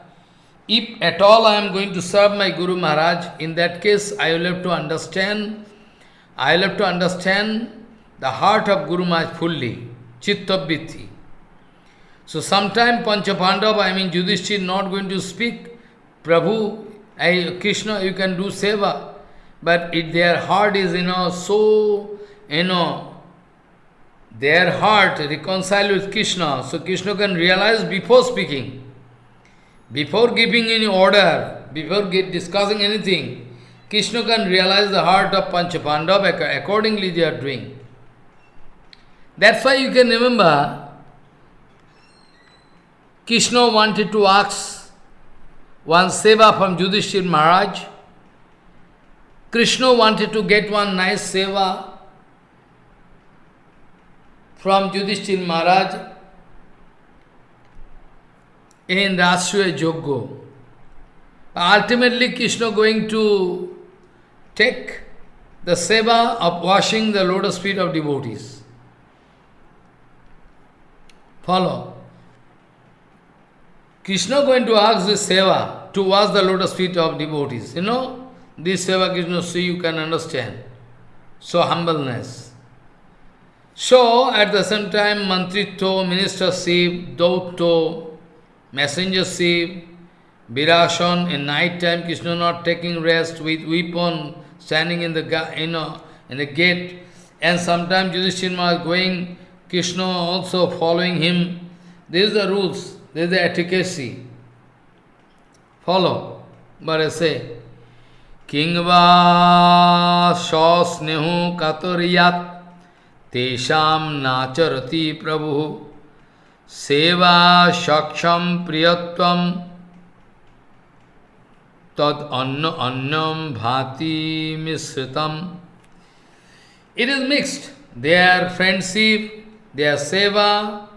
if at all I am going to serve my Guru Maharaj, in that case I will have to understand, I will have to understand the heart of Guru Maharaj fully, chittavitti. So sometime Panchapandava, I mean Yudhishthir not going to speak, Prabhu, I, Krishna, you can do seva. But if their heart is, you know, so, you know, their heart reconciled with Krishna, so Krishna can realize before speaking, before giving any order, before discussing anything, Krishna can realize the heart of Panchapandava, accordingly they are doing. That's why you can remember, Krishna wanted to ask one seva from Yudhishthir Maharaj, Krishna wanted to get one nice seva from Yudhishthir Maharaj in Rajasuya Joggo. Ultimately, Krishna going to take the seva of washing the lotus feet of devotees. Follow. Krishna going to ask the seva to wash the lotus feet of devotees. You know, this Seva Krishna see you can understand. So humbleness. So at the same time Mantritto, ministership, Dautto, messengership, Virashan, in night time Krishna not taking rest with weapon, standing in the you know in the gate, and sometimes Yudhishthira going, Krishna also following him. These are the rules, this is the etiquette. Follow. but I say, Kingva snehu katoriyat tesham nacharati prabhu seva shaksham priyatvam tad anna annam bhati misritam. It is mixed. Their friendship, their seva,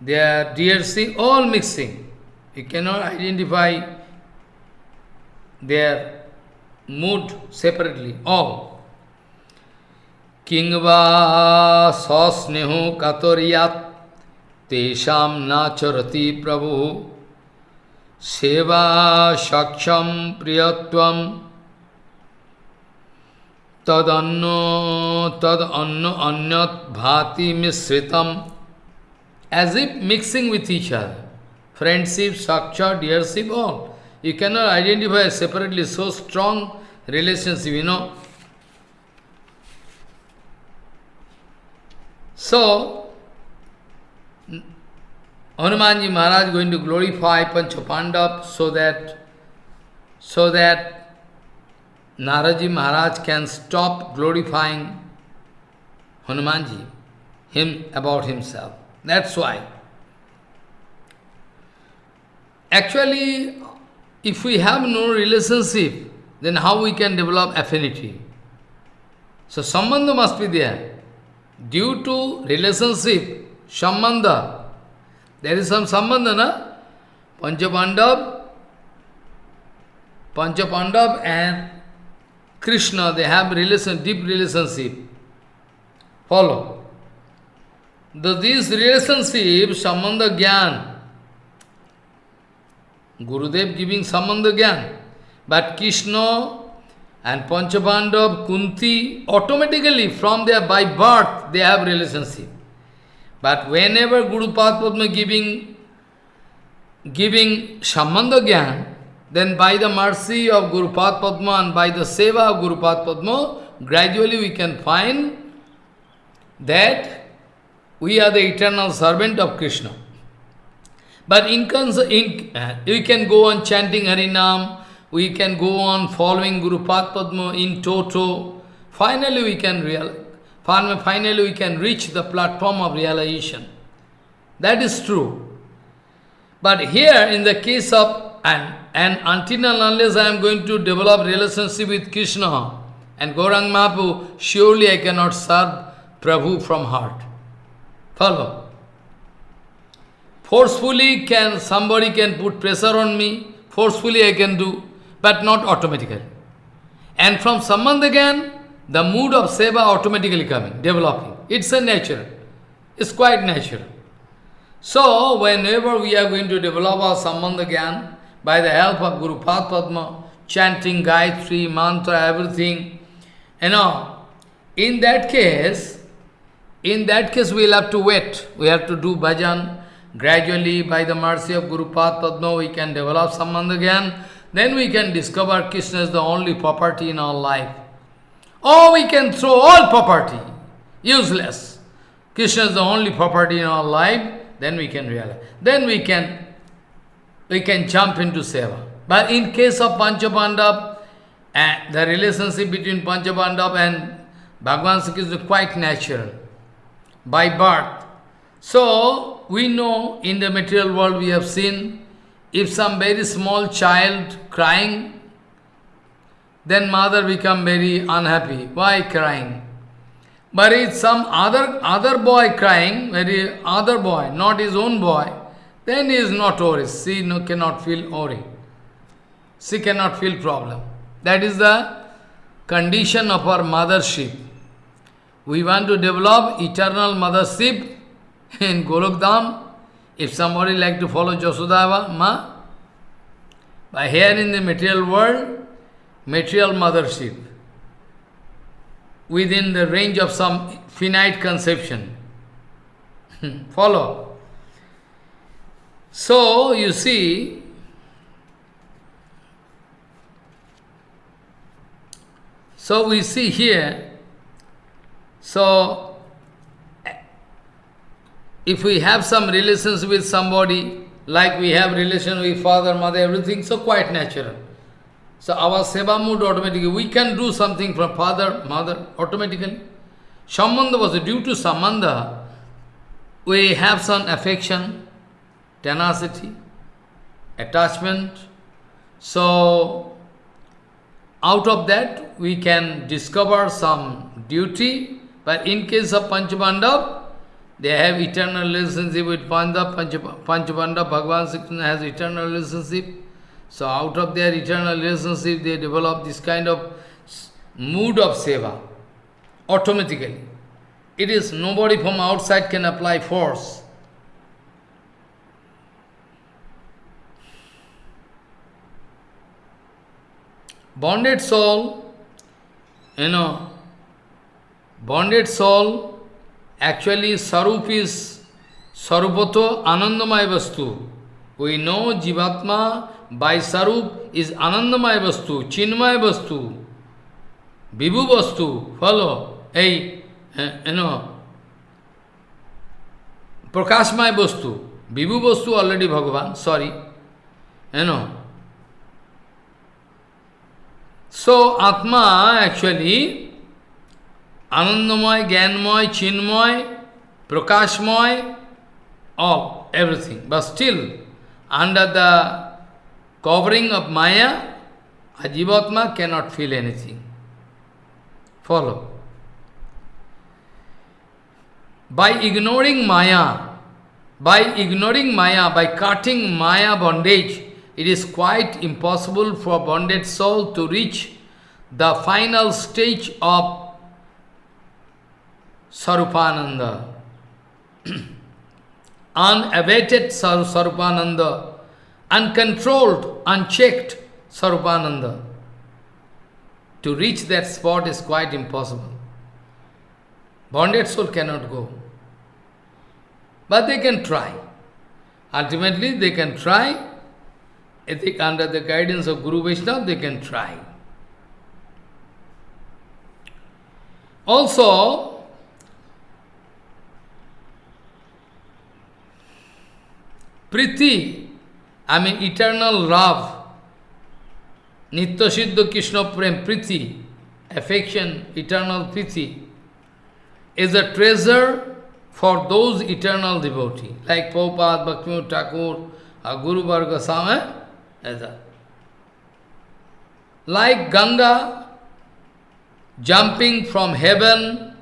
their dearship, all mixing. You cannot identify their mood separately, all. Kingva sasnehu katoriyat तेषाम नाचरति प्रभु। सेवा सक्षम प्रियत्वम तदन्न तदन्न अन्यत भाति मिश्रितम। As if mixing with each other friendship साक्षर dearship all you can not identify separately so strong relationship you know so Hanumanji Maharaj going to glorify Panchapandav so that so that Naradji Maharaj can stop glorifying Hanumanji, him about himself. That's why. Actually, if we have no relationship, then how we can develop affinity? So sambandha must be there. Due to relationship, sambandha, there is some sambandha, na? Panchapandav, Panchapandav and Krishna, they have relation, deep relationship. Follow. The, this relationship, sambandha gyan, Gurudev giving Sambandha Gyan. But Krishna and Panchapandav, Kunti, automatically from their by birth, they have relationship. But whenever Guru Padma giving, giving Sambandha Gyan, then by the mercy of Guru Padma and by the seva of Guru Padma, gradually we can find that we are the eternal servant of Krishna. But in, in uh, we can go on chanting Harinam, we can go on following Guru Padma in toto. Finally we can real, finally we can reach the platform of realization. That is true. But here in the case of, and, and until and unless I am going to develop relationship with Krishna and Gaurang Mahaprabhu, surely I cannot serve Prabhu from heart. Follow. Forcefully can somebody can put pressure on me, forcefully I can do, but not automatically. And from again, the mood of seva automatically coming, developing. It's a nature. It's quite natural. So, whenever we are going to develop our Sambandha by the help of Guru Padma, chanting Gayatri, mantra, everything, you know, in that case, in that case we will have to wait. We have to do bhajan, Gradually, by the mercy of Guru Padma, we can develop Sambandha Gyan. Then we can discover Krishna is the only property in our life. Or we can throw all property, useless. Krishna is the only property in our life, then we can realize. Then we can, we can jump into Seva. But in case of Panchapandav, uh, the relationship between Panchapandav and Bhagavan Sri is quite natural, by birth. So, we know in the material world we have seen, if some very small child crying, then mother become very unhappy. Why crying? But if some other other boy crying, very other boy, not his own boy, then he is not worried. She no, cannot feel worry. She cannot feel problem. That is the condition of our mothership. We want to develop eternal mothership in Golokdham, if somebody like to follow Jasodava, Ma, by here in the material world, material mothership, within the range of some finite conception. follow. So, you see, so we see here, so if we have some relations with somebody, like we have relation with father, mother, everything, so quite natural. So our seva mood automatically, we can do something from father, mother, automatically. Sambandha was due to Sambandha, we have some affection, tenacity, attachment. So, out of that, we can discover some duty. But in case of Panchapandav, they have eternal relationship with Pandav, Panchapandav, Bhagavan Krishna has eternal relationship. So out of their eternal relationship, they develop this kind of mood of seva, automatically. It is nobody from outside can apply force. Bonded soul, you know, bonded soul, actually Sarup is Sarupato Anandamaya Vastu. We know Jivatma by Sarup is Anandamaya Vastu, Chinmaya Vastu, Vibhu Vastu, follow, hey, you know, Prakashmaya Vastu, Vibhu Vastu already Bhagavan, sorry, you know. So, Atma actually, Anandamaya, Gyanmaya, Chinmaya, Prakashmaya, all, everything. But still, under the covering of Maya, a Jivatma cannot feel anything. Follow. By ignoring Maya, by ignoring Maya, by cutting Maya bondage, it is quite impossible for bonded soul to reach the final stage of Sarupananda. Unabated Sarupananda uncontrolled, unchecked Sarupananda. To reach that spot is quite impossible. Bonded soul cannot go. But they can try. Ultimately, they can try. I under the guidance of Guru Vaishnava, they can try. Also, Priti Mean eternal love, Nitya Siddha Krishna Prem, Priti, affection, eternal Priti, is a treasure for those eternal devotees, like Prabhupada, Bhaktivinoda Thakur, Guru Varga Swami, like Ganga jumping from heaven,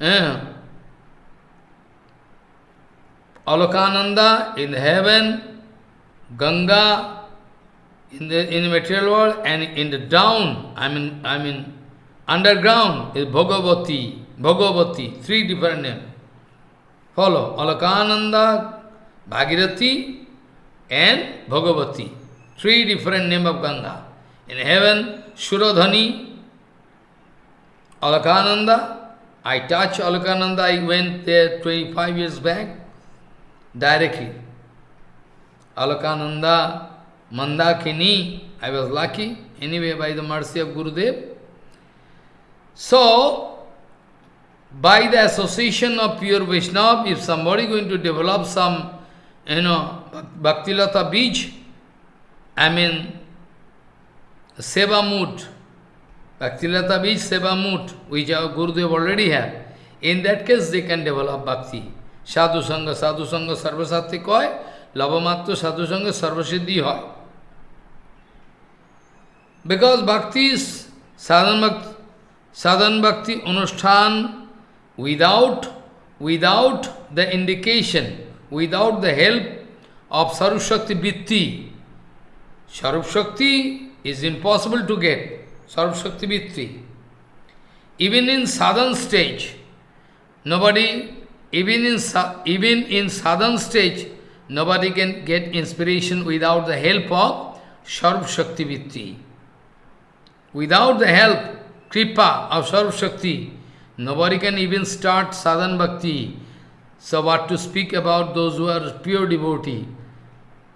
eh, Alakananda in heaven, Ganga in the in the material world, and in the down, I mean I mean underground is Bhagavati, Bhagavati, three different names. Follow Alakananda, Bhagirathi, and Bhagavati. Three different names of Ganga. In heaven, Shuradhani, Alakananda. I touched Alakananda, I went there 25 years back directly. Alakananda, Mandakini, I was lucky, anyway by the mercy of Gurudev. So, by the association of pure Vaishnava, if somebody going to develop some, you know, Bhaktilata Bij, I mean, Seva mood, Bhaktilata Bij Seva mood, which our Gurudev already have, in that case they can develop Bhakti. সাধু সঙ্গ সাধু সঙ্গ সর্বসাত্বিক হয় লবমাত্র সাধু সঙ্গে সর্বসিদ্ধি হয় because ভক্তি সাধন ভক্তি সাধন ভক্তি অনুষ্ঠান without without the indication, without the help of Sarvashakti Vitti. Sarvashakti is impossible to get, Sarvashakti Vitti. Even in sadhan stage, nobody even in, even in southern stage, nobody can get inspiration without the help of Sarv Shakti Vitti. Without the help, Kripa of Sarv Shakti, nobody can even start sadhan bhakti. So what to speak about those who are pure devotee?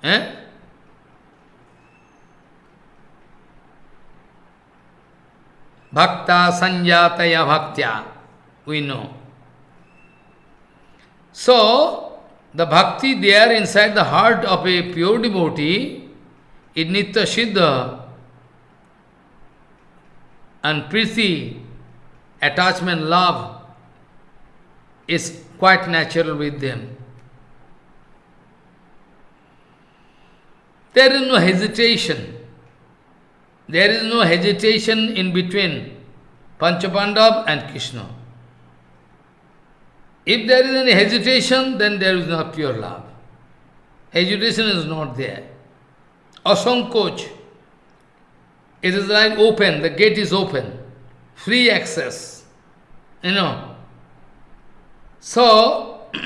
Eh? Bhakta sanjataya bhaktya, we know. So, the bhakti there inside the heart of a pure devotee in Nitya Siddha and Priti, attachment, love, is quite natural with them. There is no hesitation. There is no hesitation in between Panchapandav and Krishna. If there is any hesitation, then there is not pure love. Hesitation is not there. Asankoch. It is like open, the gate is open. Free access. You know. So,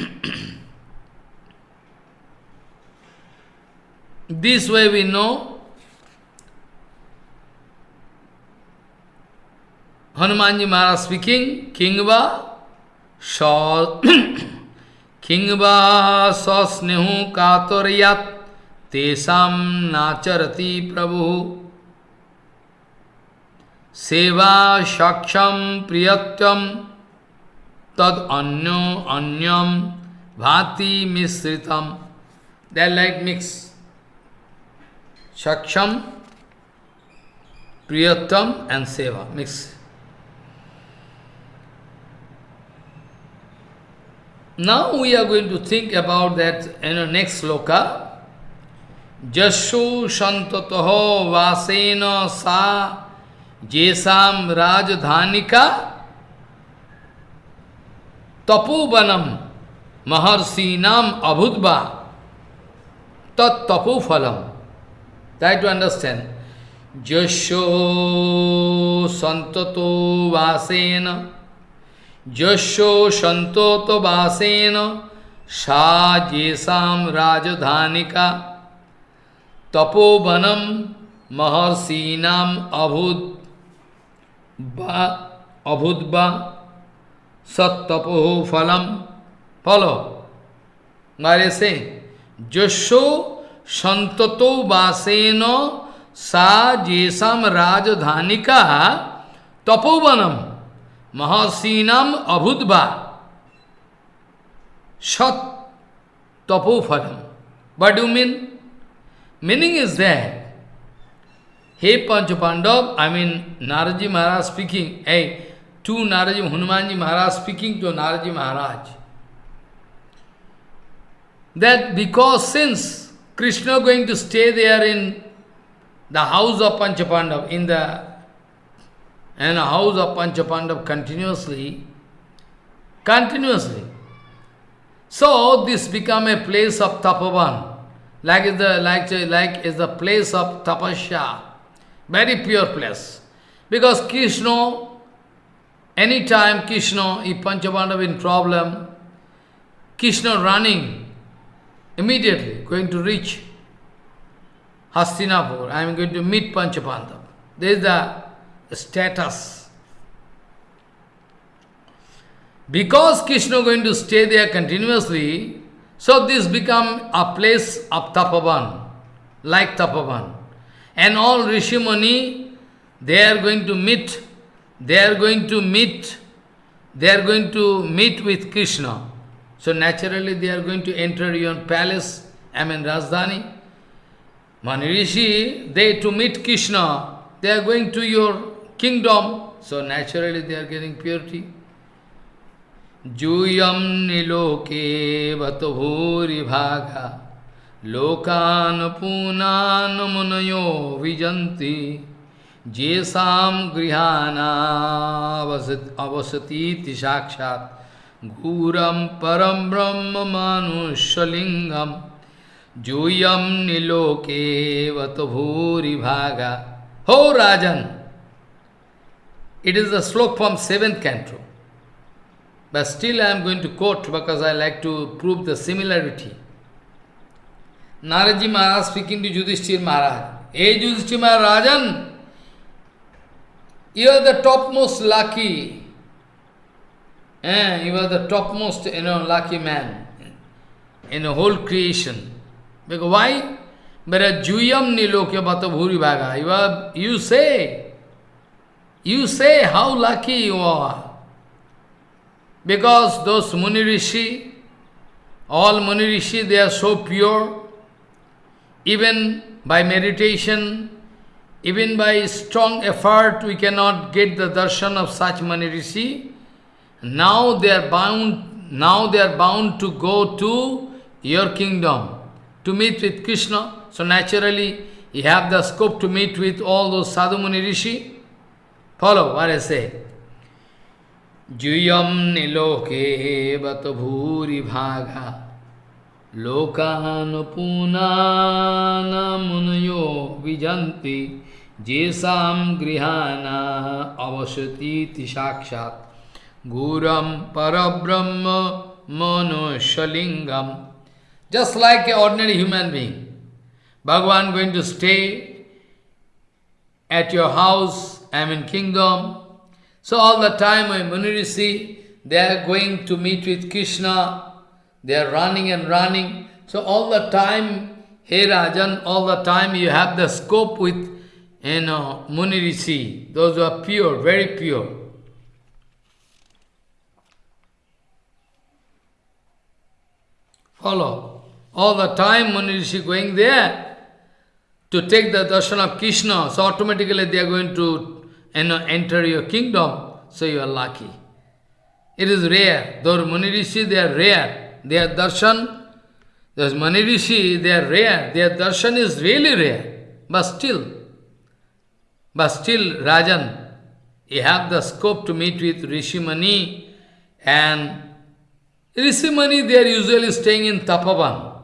this way we know Hanumanji Maharaj speaking, Kingva किंगवा सस्नेहु कातरयात तेषाम नाचरति प्रभु। सेवा सक्षम प्रियतम तद अन्यो अन्यम भाति मिश्रितम। They like mix. सक्षम प्रियतम and seva. Mix. Now we are going to think about that in the next sloka. Jashu Shantataho Vasena Sa Jesam Rajdhanika Tapobanam Maharsinam Abhudva Tat Tapophalam. Try to understand. Jasho Santato Vasena यशो संतोत वासेन साजेशम राजधानिका तपोवनम महर्षीनाम अभुद अभुद्वा सत्तपो फलम फलो। मारे से जशो संतो वासेन सा जेसम राजधानिका Tapovanam Mahasinam abhudva shat tapophalam. What do you mean? Meaning is that, hey Panchapandav, I mean Naradji Maharaj speaking, hey, to Naradji Hanumanji Maharaj speaking to Naradji Maharaj, that because since Krishna going to stay there in the house of Panchapandav, in the and a house of Panchapandav continuously, continuously. So this become a place of tapavan, like is the like like is the place of tapasya, very pure place. Because Krishna, anytime Krishna, if Panchapandav in problem, Krishna running immediately, going to reach Hastinapur. I am going to meet Panchapandav. There is the status. Because Krishna is going to stay there continuously, so this become a place of tapavan, like tapavan. And all Rishi Muni, they are going to meet, they are going to meet, they are going to meet with Krishna. So naturally they are going to enter your palace, I mean Rajdhani. Mani Rishi, they to meet Krishna, they are going to your kingdom. So naturally they are getting purity. Juyam niloke vatabhuri bhaga lokan punan munayo vijanti jesam grihana avasati sakshat guram param brahma manushalingam Juyam niloke vatabhuri bhaga Ho Rajan It is a slok from seventh canto. But still I am going to quote because I like to prove the similarity. Naradji Maharaj speaking to Yudhishthir Maharaj. Hey Yudhishthir Maharajan, you are the topmost lucky. Eh, you are the topmost, you know, lucky man in the whole creation. Because why? But juyam nilokya are, you say, you say how lucky you are. Because those Muni Rishi, all Muni Rishi, they are so pure. Even by meditation, even by strong effort, we cannot get the darshan of such Mani Rishi. Now they are bound, now they are bound to go to your kingdom, to meet with Krishna. So naturally, you have the scope to meet with all those Sadhu Muni Rishi. Follow, what I say. Juyam niloke vat bhuri bhaga. लोकानुपूना मुनयो विजंती जेसाम गृहाना अवसती साक्षात गुरम परब्रह्म मनुष्यलिंगम just like a ordinary human being Bhagavan going to stay at your house i am in kingdom so all the time when munirishi they are going to meet with krishna They are running and running. So all the time, hey Rajan, all the time you have the scope with, you know, Those who are pure, very pure. Follow. All the time Munirishi going there to take the darshan of Krishna. So automatically they are going to know, enter your kingdom. So you are lucky. It is rare. Though Muni Rishi, they are rare. Their darshan, those Mani Rishi, they are rare. Their darshan is really rare. But still, but still, Rajan, you have the scope to meet with Rishi Mani and Rishi Mani, they are usually staying in Tapavan.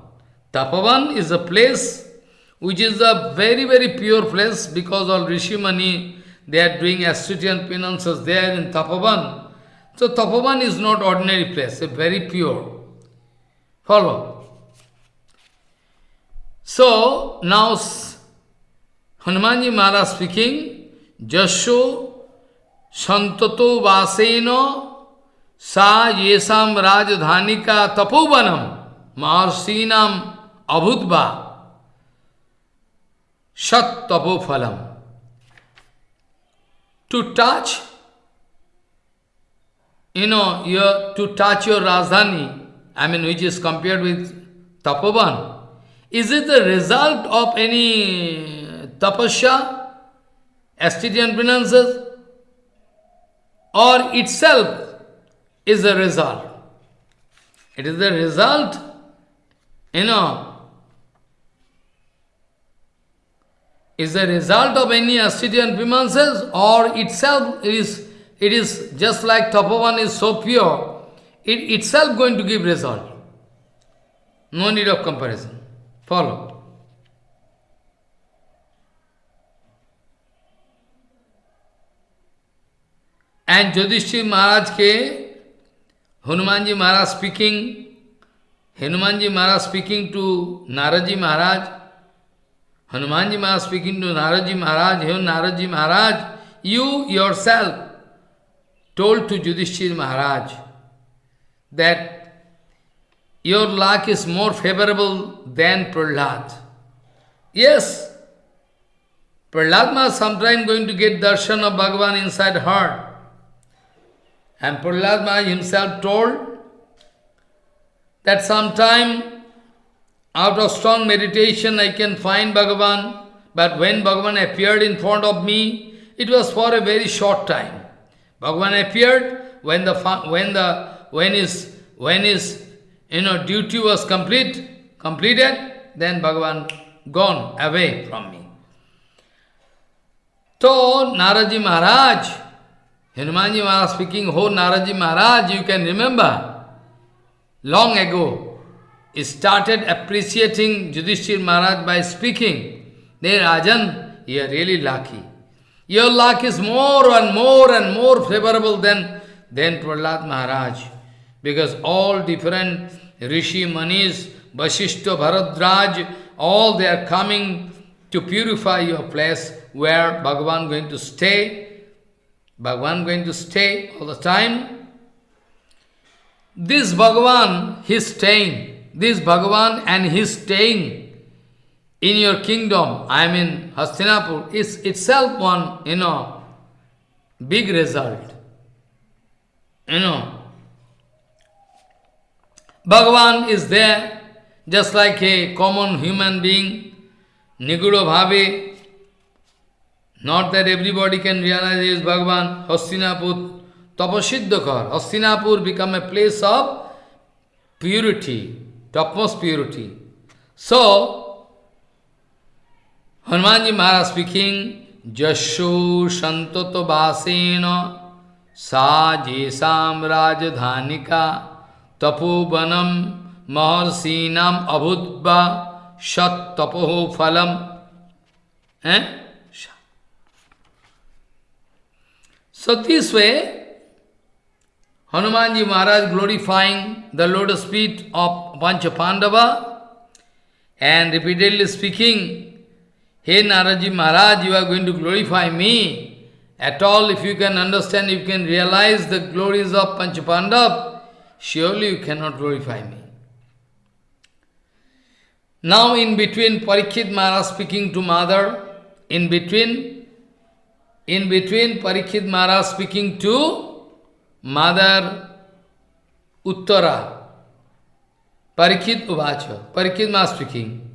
Tapavan is a place which is a very, very pure place because of Rishi Mani, they are doing ascetian penances there in Tapavan. So Tapavan is not ordinary place, a very pure. Follow. So, now Hanumanji Maharaj speaking, Jasho Santato Vaseno Sa Yesam Rajdhanika Tapovanam Maharsinam Abhutva Shat Tapophalam. To touch, you know, your, to touch your Rajdhani, I mean which is compared with Tapovan, is it the result of any tapasya, ascetian penances, or itself is the result? It is the result, you know, is the result of any ascetian penances, or itself is, it is just like Tapovan is so pure, it itself going to give result. No need of comparison. Follow. And Yudhishthir Maharaj ke, Hanumanji Maharaj speaking, Hanumanji Maharaj speaking to Naradji Maharaj, Hanumanji Maharaj speaking to Naradji Maharaj, Hey Naradji Maharaj, you yourself told to Yudhishthir Maharaj, that your luck is more favorable than Prahlad. Yes, Prahlad sometime going to get darshan of Bhagavan inside heart. And Prahlad himself told that sometime out of strong meditation I can find Bhagavan, but when Bhagavan appeared in front of me, it was for a very short time. Bhagavan appeared when the, when the when his, when his you know, duty was complete, completed, then Bhagavan gone away from me. So, Naradji Maharaj, Hanumanji Maharaj speaking, Oh Naradji Maharaj, you can remember, long ago, started appreciating Yudhishthir Maharaj by speaking, Then Rajan, you are really lucky. Your luck is more and more and more favorable than, than Prahlad Maharaj because all different Rishi Manis, Vasishta, Bharadwaj, all they are coming to purify your place where Bhagavan going to stay. Bhagavan going to stay all the time. This Bhagavan, his staying, this Bhagavan and his staying in your kingdom, I mean Hastinapur, is itself one, you know, big result. You know, Bhagavan is there, just like a common human being. Niguro Bhave, not that everybody can realize is Bhagavan, Hastinapur, Tapasiddhakar. Hastinapur become a place of purity, topmost purity. So, Hanumanji Maharaj speaking, Jasho Santoto Vasena Sa Jesam Rajdhanika Tapobanam Maharsinam Abhudva Shat Tapoho Phalam. Eh? So this way, Hanumanji Maharaj glorifying the lotus feet of Pancha Pandava and repeatedly speaking, Hey Naradji Maharaj, you are going to glorify me. At all, if you can understand, if you can realize the glories of Pancha Pandav, surely you cannot glorify me. Now in between Parikshit Maharaj speaking to mother, in between in between Parikshit Maharaj speaking to Mother Uttara. Parikshit उवाच Parikshit master की।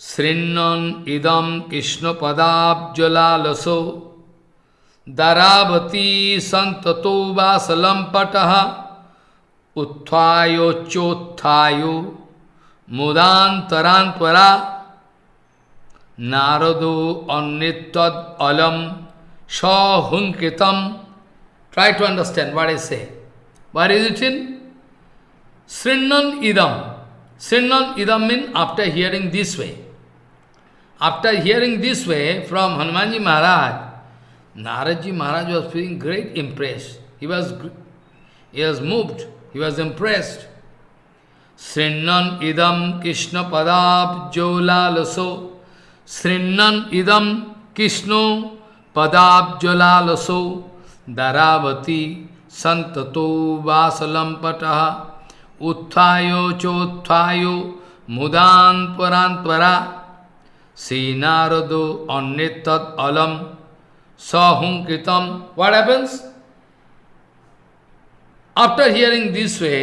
श्रृण इदम कृष्ण पदाबलासो दराबती संततो वासलंपट उत्थायोच्चोत्थायो मुदातरा नारदो अन्यलम सहुंकृत try to understand what is say what is it in Srinnan idam. Srinnan idam means after hearing this way. After hearing this way from Hanumanji Maharaj, Naraji Maharaj was feeling great impressed. He was, he was moved. He was impressed. Srinnan idam Krishna padab jolalaso. Srinnan idam Krishna पदाब्जलालसो दरावती संततो वासलंपट उत्थायो चोत्थायो मुदान परान परा। श्री नारदो अन्य तत् अलम सहुंकृतम what happens after hearing this way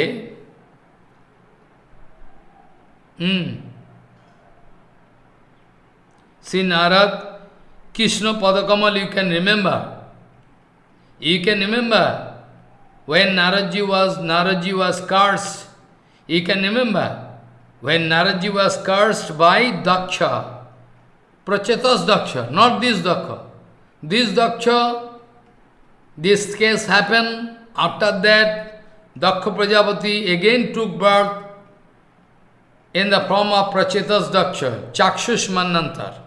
Shri Narad Krishna पदकमल you can remember you can remember when Narad ji was Narad ji was cards You can remember when Naradji was cursed by Daksha. Prachetas Daksha, not this Daksha. This Daksha, this case happened. After that, Daksha Prajapati again took birth in the form of Prachetas Daksha, Chakshush Manantar.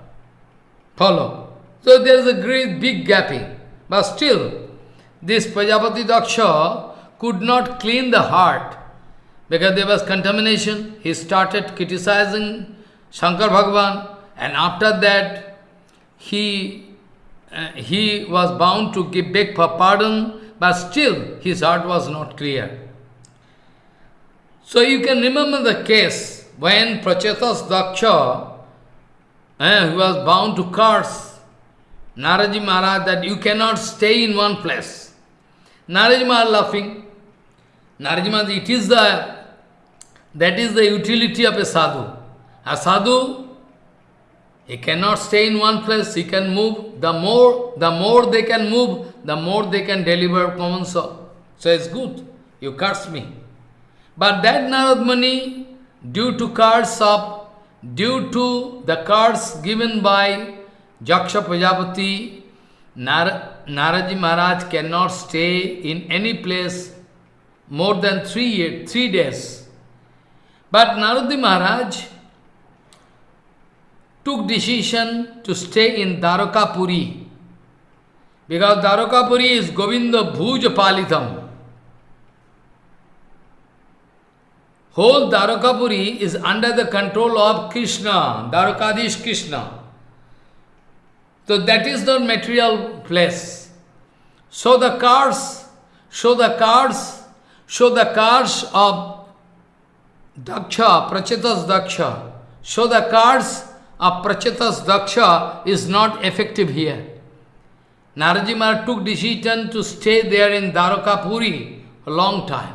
Follow. So there is a great big gapping. But still, this Prajapati Daksha could not clean the heart because there was contamination. He started criticizing Shankar Bhagavan and after that he, uh, he was bound to give beg for pardon but still his heart was not clear. So you can remember the case when Prachetas Daksha, he was bound to curse Naradji Maharaj that you cannot stay in one place. Naradji Maharaj laughing. Naradji Maharaj, it is the, that is the utility of a sadhu. A sadhu, he cannot stay in one place, he can move. The more, the more they can move, the more they can deliver common soul. So it's good, you curse me. But that Narad Muni, due to curse of, due to the curse given by Daksha Nar Naradji Maharaj cannot stay in any place more than three, three days. But Naradi Maharaj took decision to stay in Dwarkapuri. Because Dwarkapuri is Govinda Bhuja. Whole Dwarkapuri is under the control of Krishna, Dwarkadish Krishna. So that is the material place. So the cars, show the cars, show the cars of Daksha, Prachetas Daksha. Show the cards of Prachetas Daksha is not effective here. Naraji Maharaj took decision to stay there in Dwarkapuri a long time.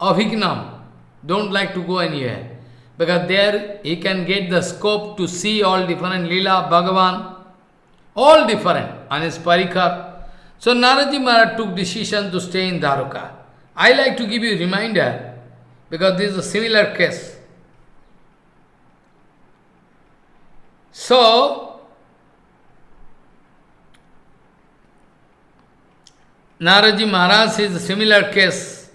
Abhignam, don't like to go anywhere. Because there he can get the scope to see all different Leela, Bhagavan, all different on his parikar. So Naraji Maharaj took decision to stay in Dwarka. I like to give you a reminder because this is a similar case. So, Naradji Maharaj is a similar case.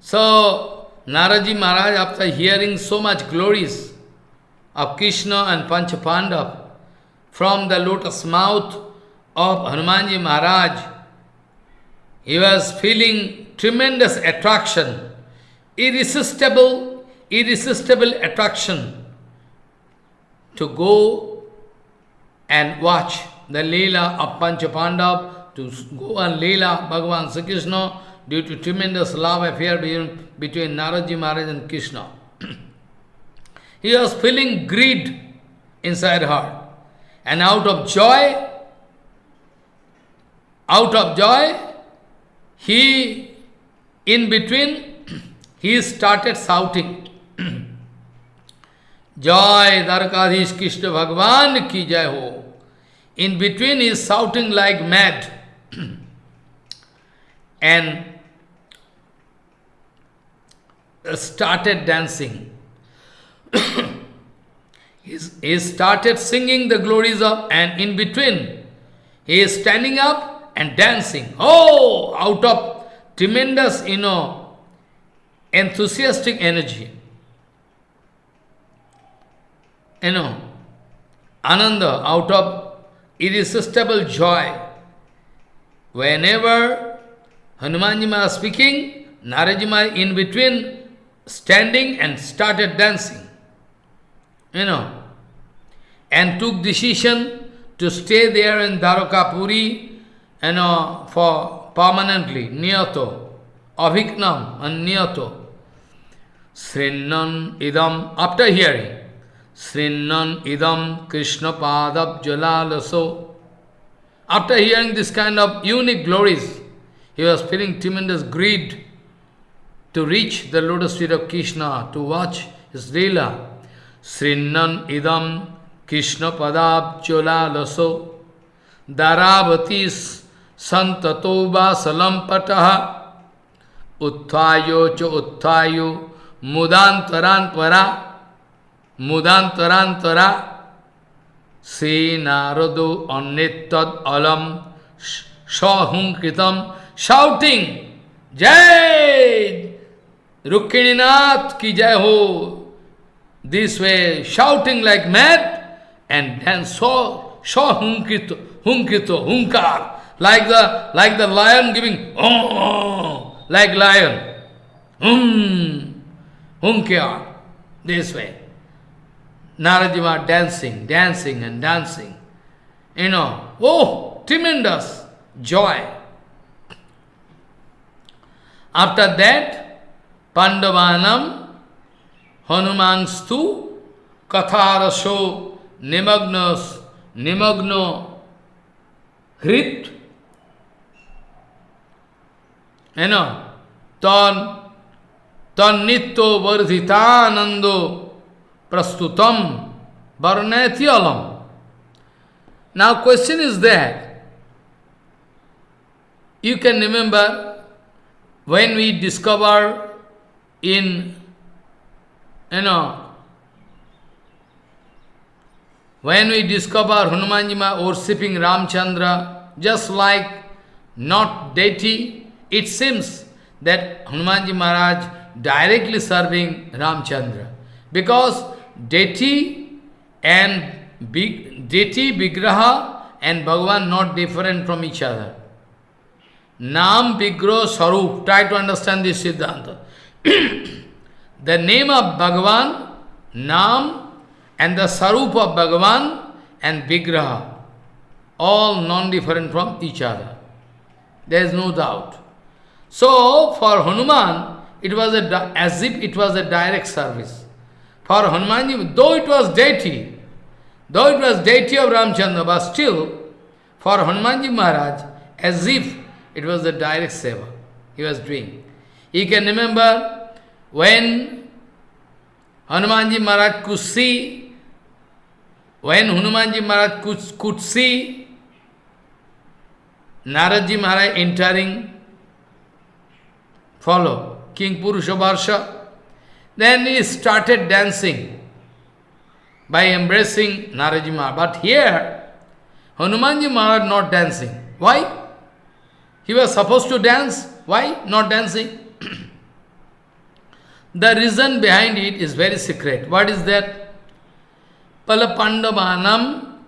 So, Naradji Maharaj, after hearing so much glories of Krishna and Panchapandav from the lotus mouth of Hanumanji Maharaj, he was feeling tremendous attraction, irresistible, irresistible attraction to go and watch the Leela of Panchapandav, to go and Leela Bhagavan Krishna due to tremendous love affair between, between Naradji Maharaj and Krishna. he was feeling greed inside heart. And out of joy, out of joy, he, in between, he started shouting. Joy Dwarkadhish Krishna Bhagavan ki jai ho. In between he is shouting like mad. and uh, started dancing. he started singing the glories of, and in between, he is standing up and dancing. Oh, out of tremendous, you know, enthusiastic energy. You know, ananda, out of irresistible joy. Whenever Hanumanji is speaking, Narajima in between standing and started dancing. You know, and took decision to stay there in Dwarkapuri, you know, for permanently, niyato, aviknam and niyato. Srinnan idam, after hearing, Srinnan idam Krishna padab jalalaso. After hearing this kind of unique glories, he was feeling tremendous greed to reach the lotus feet of Krishna, to watch his Leela. Srinnan idam Krishna padab jalalaso. Daravatis santato vasalampataha. Utthayo cha utthayo mudantaran para. Mudantarantara Se Narado Annetad Alam Shahunkritam shouting Jai Rukkininath ki jai ho this way shouting like mad and then so Shahunkito Hunkito Hunkar like the like the lion giving oh like lion hum Hunkar this way Naradima dancing, dancing and dancing. You know, oh, tremendous joy. After that, Pandavanam, Hanumanstu, Katharaso, Nimagnos, Nimagno, Hrit, you know, Tan, तन्नीतो वर्धितानंदो प्रस्तुतम वर्णैत्यलम now question is that you can remember when we discover in you know when we discover Hanuman ji मा और Ramchandra just like not deity it seems that Hanuman ji Maharaj directly serving Ramchandra. Because deity and deity, Vigraha and Bhagavan not different from each other. Nam, Vigraha, Sarup. Try to understand this Siddhanta. the name of Bhagavan, Nam, and the Sarup of Bhagavan and Vigraha, all non-different from each other. There is no doubt. So, for Hanuman, it was a, as if it was a direct service. For Hanumanji, though it was deity, though it was deity of Ramchandra, but still, for Hanumanji Maharaj, as if it was a direct seva he was doing. You can remember when Hanumanji Maharaj could see, when Hanumanji Maharaj could, could see Naradji Maharaj entering, follow, King Purusha then he started dancing by embracing Naradji Maharaj. But here, Hanumanji Maharaj not dancing. Why? He was supposed to dance. Why not dancing? the reason behind it is very secret. What is that? Palapandavanam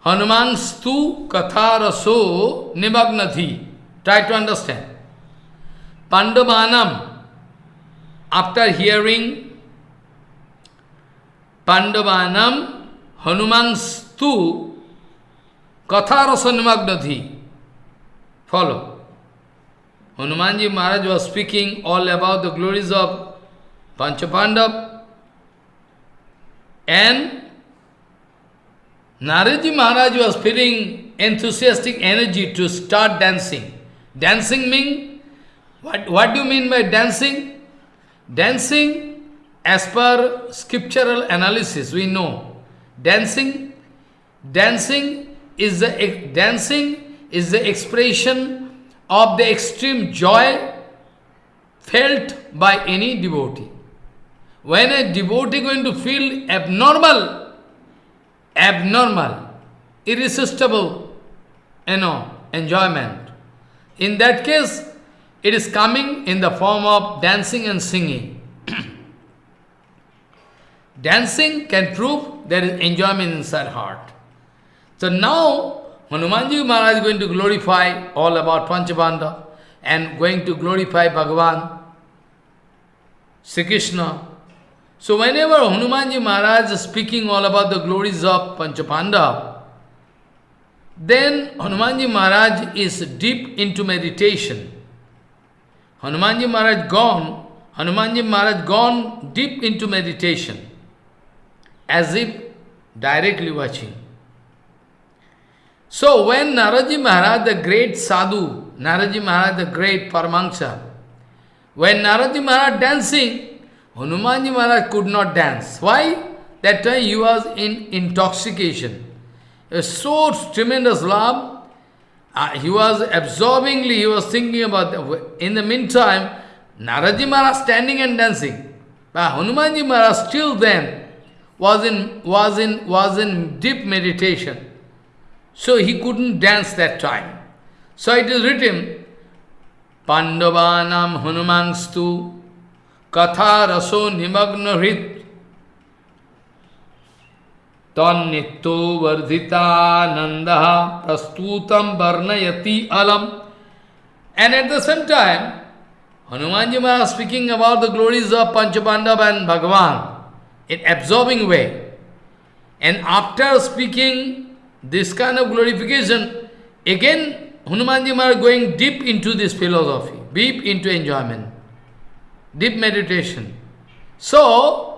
Hanuman stu katharaso nimagnati. Try to understand. Pandavanam, after hearing Pandavanam Hanuman stu katharasa nimagnati. Follow. Hanumanji Maharaj was speaking all about the glories of Panchapandav and Naradji Maharaj was feeling enthusiastic energy to start dancing. Dancing means, what, what do you mean by dancing? Dancing, as per scriptural analysis, we know, dancing, dancing is the, dancing is the expression of the extreme joy felt by any devotee. When a devotee going to feel abnormal, abnormal, irresistible, you know, enjoyment, in that case, it is coming in the form of dancing and singing. dancing can prove there is enjoyment inside heart. So now, Hanumanji Maharaj is going to glorify all about Panchabanda and going to glorify Bhagavan, Sri Krishna. So whenever Hanumanji Maharaj is speaking all about the glories of Panchapanda, then Hanumanji Maharaj is deep into meditation. Hanumanji Maharaj gone, Hanumanji Maharaj gone deep into meditation, as if directly watching. So when Naradji Maharaj, the great sadhu, Naradji Maharaj, the great Paramahansa, when Naradji Maharaj dancing, Hanumanji Maharaj could not dance. Why? That time he was in intoxication. A so tremendous love, uh, he was absorbingly, he was thinking about, the, in the meantime, Naradji Maharaj standing and dancing. But Hanumanji Maharaj still then was in, was in, was in deep meditation. So he couldn't dance that time. So it is written, Pandavanam Hanumangstu Katha Raso Nimagna Hrit Tannitto Vardhita Nanda Prastutam Varnayati Alam. And at the same time, Hanumanji Maharaj speaking about the glories of Panchapandav and Bhagavan in absorbing way. And after speaking this kind of glorification, again Hanumanji Maharaj going deep into this philosophy, deep into enjoyment, deep meditation. So,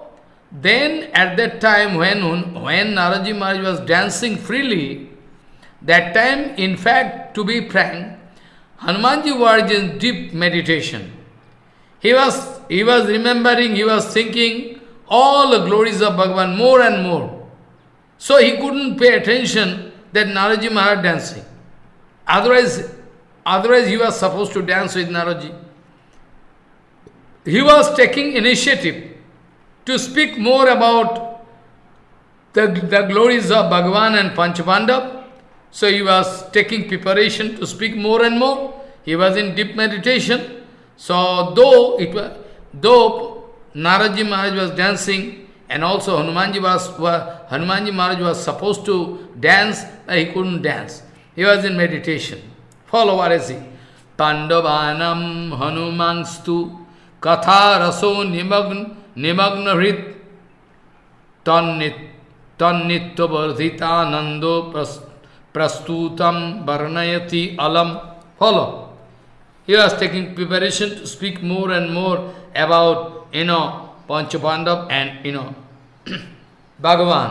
then at that time when, when Naradji Maharaj was dancing freely, that time, in fact, to be frank, Hanumanji was in deep meditation. He was, he was remembering, he was thinking all the glories of Bhagavan more and more. So he couldn't pay attention that Naradji Maharaj dancing. Otherwise, otherwise he was supposed to dance with Naradji. He was taking initiative to speak more about the, the glories of Bhagavan and Panchapandav. So he was taking preparation to speak more and more. He was in deep meditation. So though it was, though Naradji Maharaj was dancing, and also Hanumanji, was, Hanumanji Maharaj was supposed to dance, but he couldn't dance. He was in meditation. Follow what I see. Pandavanam Hanumangstu Katha Raso Nimagna निमग्न हृत तन्नीतवर्धितानंदो प्रस्तुत वर्णयति अलम। Follow you are taking preparation to speak more and more about you know Panch Pandav and you know Bhagavan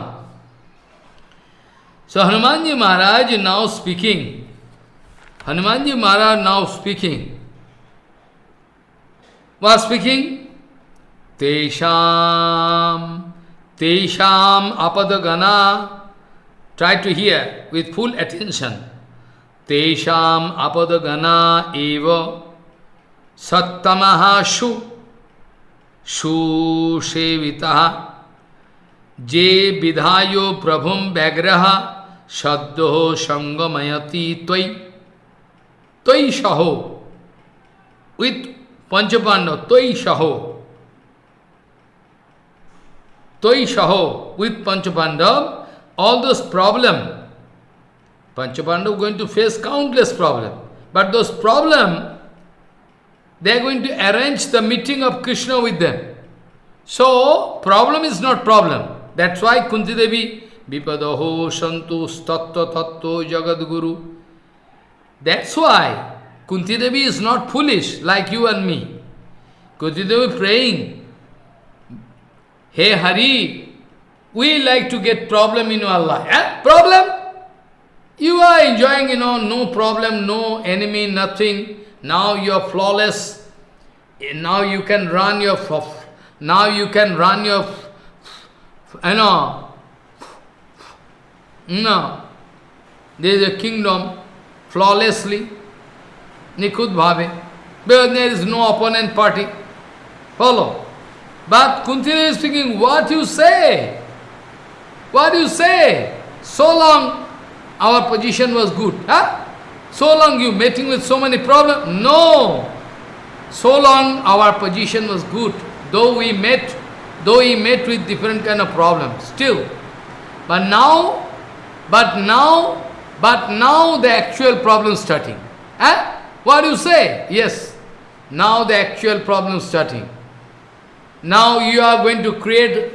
so Hanuman ji Maharaj now speaking Hanuman ji Maharaj now speaking वा speaking Tesham, Tesham Apadagana. Try to hear with full attention. Tesham Apadagana eva Sattamaha Shu Shu Shevitaha Je Vidhayo Prabhum Vyagraha Shaddo Sangamayati Tvai Tvai Shaho with Panchapanda Tvai Shaho Toi Shaho, with Panchapandav, all those problem, Panchapandav going to face countless problem. But those problem, they are going to arrange the meeting of Krishna with them. So, problem is not problem. That's why Kunti Devi, Vipadaho Santu Tattva Tattva Jagadguru. That's why Kunti Devi is not foolish like you and me. Kunti Devi praying, Hey Hari, we like to get problem in our life. Eh? Problem? You are enjoying, you know, no problem, no enemy, nothing. Now you are flawless. Now you can run your, now you can run your, you know, no. There is a kingdom flawlessly, Nikud Bhave, because there is no opponent party. Follow. But Kuntila is speaking, what you say? What do you say? So long our position was good. Huh? So long you meeting with so many problems? No. So long our position was good. Though we met, though we met with different kind of problems, still. But now, but now, but now the actual problem starting. Huh? What do you say? Yes. Now the actual problem starting. Now you are going to create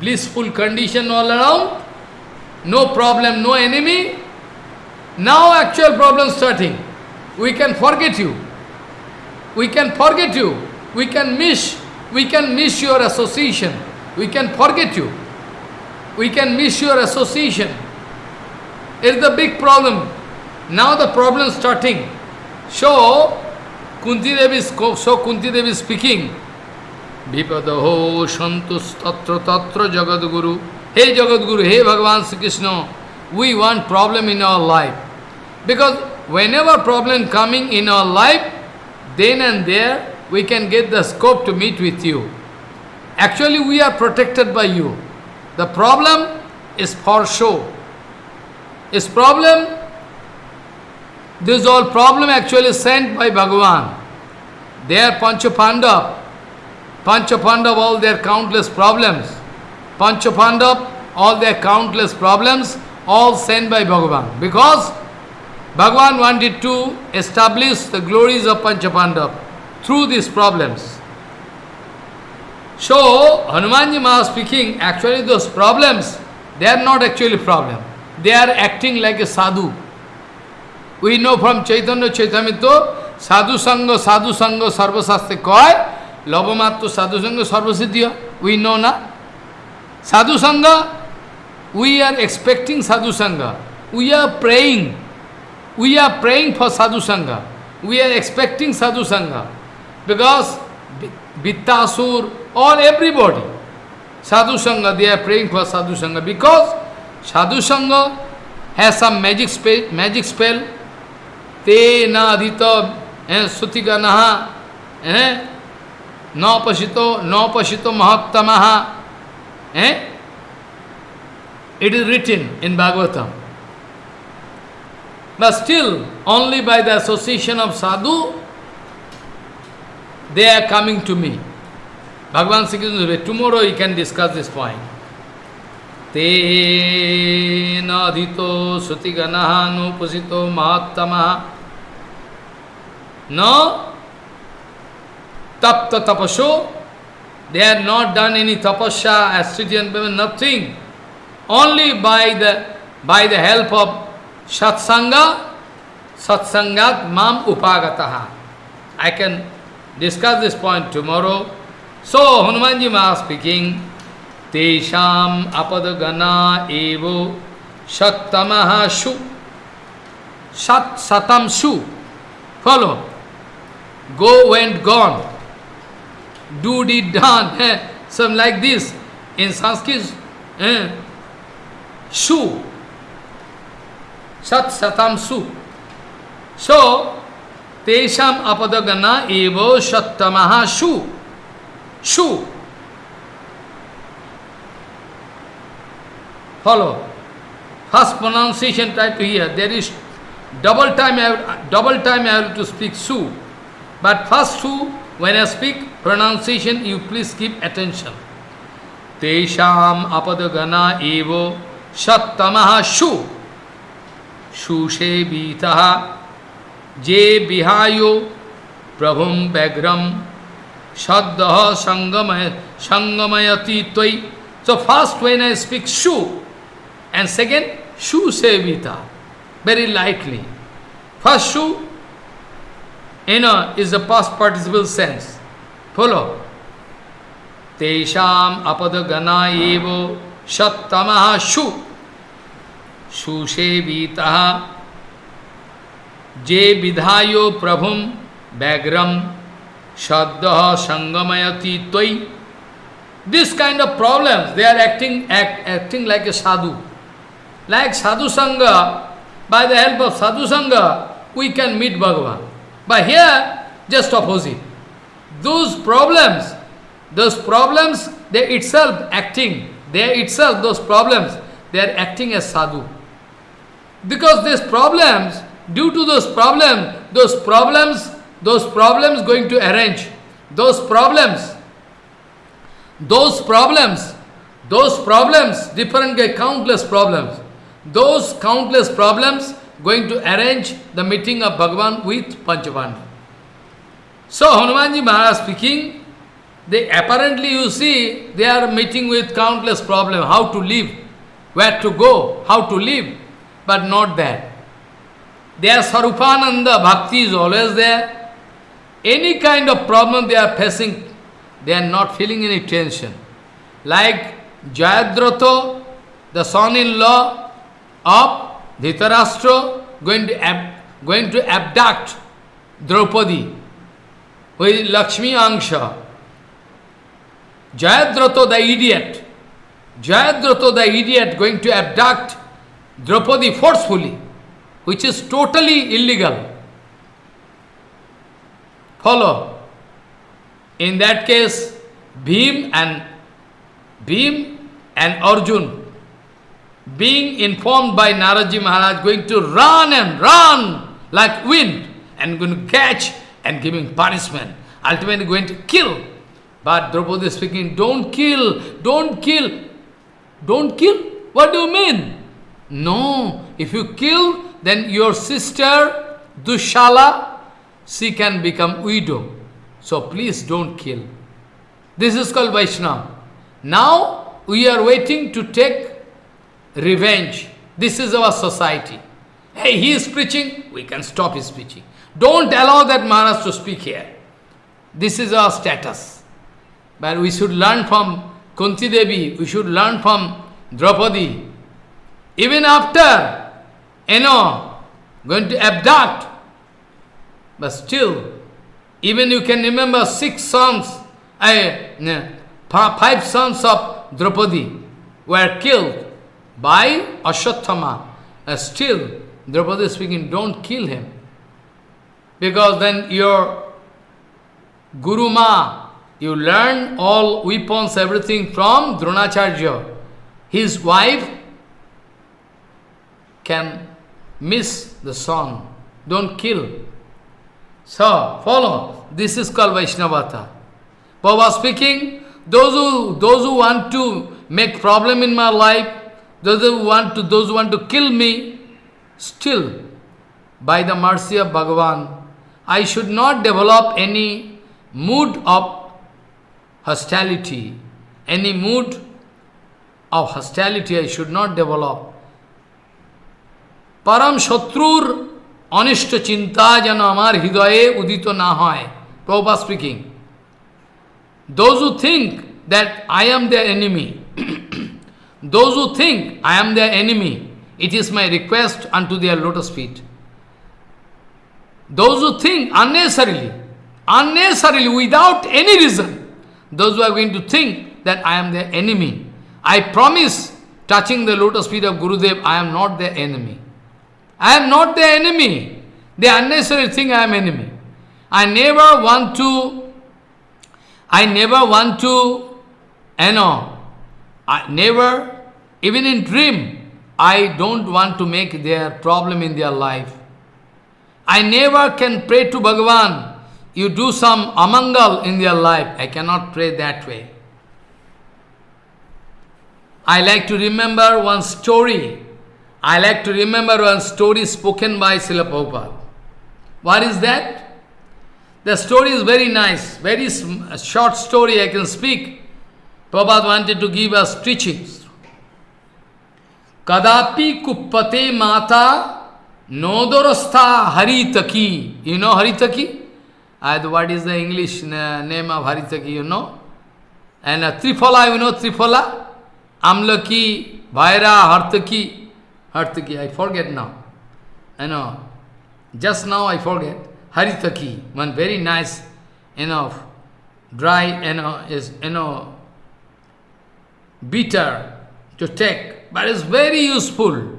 blissful condition all around. No problem, no enemy. Now actual problem starting. We can forget you. We can forget you. We can miss. We can miss your association. We can forget you. We can miss your association. It's the big problem. Now the problem starting. So, Kunti Devi is, so Kunti Devi is speaking. Vipadaho Santus Tatra Tatra Jagadguru. Hey Jagadguru, hey Bhagavan Sri Krishna, we want problem in our life. Because whenever problem coming in our life, then and there we can get the scope to meet with you. Actually we are protected by you. The problem is for show. Is problem, this all problem actually sent by Bhagavan. They are Panchapandav, Panchapandav, all their countless problems. Panchapandav, all their countless problems, all sent by Bhagavan. Because Bhagavan wanted to establish the glories of Panchapandav through these problems. So, Hanumanji Maha speaking, actually those problems, they are not actually problem. They are acting like a sadhu. We know from Chaitanya Charitamrita, sadhu sangha, sadhu sangha, sarvasastre koi, লবমাত্র সাধুসঙ্গ সর্বসিদ্ধি we know না সাধুসঙ্গ we are expecting সাধুসঙ্গ we are praying we are praying for সাধুসঙ্গ we are expecting সাধুসঙ্গ because Vittasur, all everybody, Sadhu Sangha, they are praying for Sadhu Sangha because Sadhu Sangha has some magic spell, magic spell. Te na adhita, eh, sutika naha, eh, नौ पशितो महोत्तम। ए it is written in Bhagavatam but still only by the association of sadhu they are coming to me Bhagavan Shri Krishna tomorrow you can discuss this point ते नधीतो श्रुतिगण न tapta tapasho, they have not done any tapasya, astridian women, nothing. Only by the by the help of satsanga, satsangat mam upagataha. I can discuss this point tomorrow. So, Hanumanji Maha speaking, Tesham apadagana evo sattamaha shu. Sat satam shu. Follow. Go went gone. Do, did, done, eh, some like this. In Sanskrit, eh, shu, sat satam su. So, tesham apadagana evo sattamaha shu. Shu. Follow. First pronunciation try to hear. There is double time I have, double time I have to speak su. But first su, when I speak pronunciation, you please keep attention. Tesham apadagana evo sattamaha shu. Shushe vitaha je bihayo prabhum bagram saddaha sangamayati tvai. So first when I speak shu, and second shu sevita, very lightly. First shu, you is the past participle sense. Follow. Tesham apadagana evo shattamaha shu. Sevita je vidhayo prabhum bagram shaddaha sangamayati tvai. This kind of problems, they are acting, act, acting like a sadhu. Like sadhu sangha, by the help of sadhu sangha, we can meet Bhagavan. But here, just opposite. Those problems, those problems, they itself acting, they itself, those problems, they are acting as sadhu. Because these problems, due to those problems, those problems, those problems going to arrange, those problems, those problems, those problems, different countless problems, those countless problems going to arrange the meeting of Bhagavan with Panchapandav. So Hanumanji Maharaj speaking, they apparently you see, they are meeting with countless problems, how to live, where to go, how to live, but not that. Their Sarupananda Bhakti is always there. Any kind of problem they are facing, they are not feeling any tension. Like Jayadratha, the son-in-law of Dhritarashtra, going to, ab going to abduct Draupadi with Lakshmi Angsha. Jayadratha, the idiot, Jayadratha, the idiot, going to abduct Draupadi forcefully, which is totally illegal. Follow. In that case, Bhim and Bhim and Arjun, being informed by Naradji Maharaj, going to run and run like wind and going to catch and giving punishment, ultimately going to kill. But Draupadi speaking, don't kill, don't kill, don't kill. What do you mean? No, if you kill, then your sister Dushala, she can become widow. So please don't kill. This is called Vaishnava. Now we are waiting to take revenge. This is our society. Hey, he is preaching, we can stop his preaching. Don't allow that Maharaj to speak here. This is our status. But we should learn from Kunti Devi, we should learn from Draupadi. Even after, you know, going to abduct, but still, even you can remember six sons, uh, five sons of Draupadi were killed by Ashwatthama. Uh, still, Draupadi is speaking, don't kill him. Because then your Guru Ma, you learn all weapons, everything from Dronacharya. His wife can miss the son. Don't kill. So, follow. This is called Vaishnavata. Baba speaking, those who, those who want to make problem in my life, those who want to, those who want to kill me, still, by the mercy of Bhagavan, I should not develop any mood of hostility, any mood of hostility I should not develop. Param Shatrur অনিষ্ট চিন্তা যেন আমার হৃদয়ে উদিত না হয় Prabhupada speaking. Those who think that I am their enemy, those who think I am their enemy, it is my request unto their lotus feet. Those who think unnecessarily, unnecessarily, without any reason, those who are going to think that I am their enemy. I promise, touching the lotus feet of Gurudev, I am not their enemy. I am not their enemy. They unnecessarily think I am enemy. I never want to, I never want to, you know, I never, even in dream, I don't want to make their problem in their life. I never can pray to Bhagavan. You do some amangal in their life. I cannot pray that way. I like to remember one story. I like to remember one story spoken by Srila Prabhupada. What is that? The story is very nice, very short story I can speak. Prabhupada wanted to give us teachings. Kadapi kuppate mata nodorastha haritaki. You know haritaki? And what is the English name of haritaki, you know? And uh, Triphala, you know Triphala? Amlaki, Bhaira, Hartaki. Hartaki, I forget now. I know. Just now I forget. Haritaki, one very nice, you know, dry, you know, is, you know, bitter to take, but it's very useful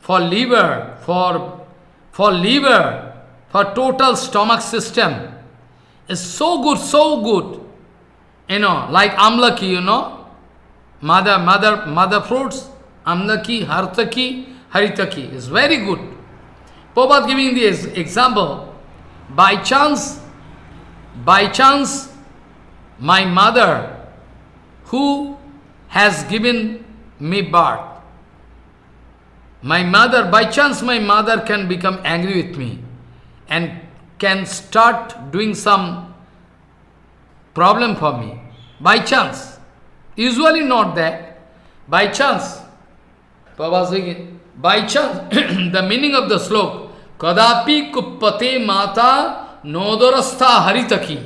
for liver, for, for liver, for total stomach system. It's so good, so good. You know, like amlaki, you know, mother, mother, mother fruits, amlaki, hartaki, haritaki is very good. Prabhupada giving this example, by chance, by chance, my mother, who has given me birth. My mother, by chance my mother can become angry with me and can start doing some problem for me. By chance. Usually not that. By chance. By chance, the meaning of the slok, Kadapi kuppate mata nodorastha haritaki.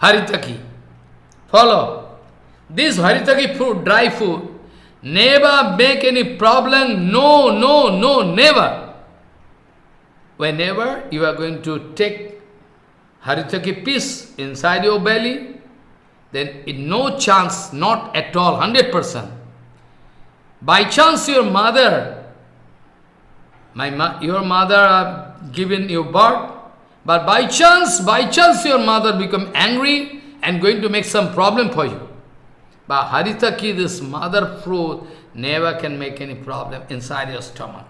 Haritaki. Follow. This haritaki fruit, dry food, never make any problem. No, no, no, never. Whenever you are going to take haritaki piece inside your belly, then in no chance, not at all, 100%. By chance your mother, my ma your mother have given you birth, but by chance, by chance your mother become angry and going to make some problem for you. But haritaki, this mother fruit, never can make any problem inside your stomach.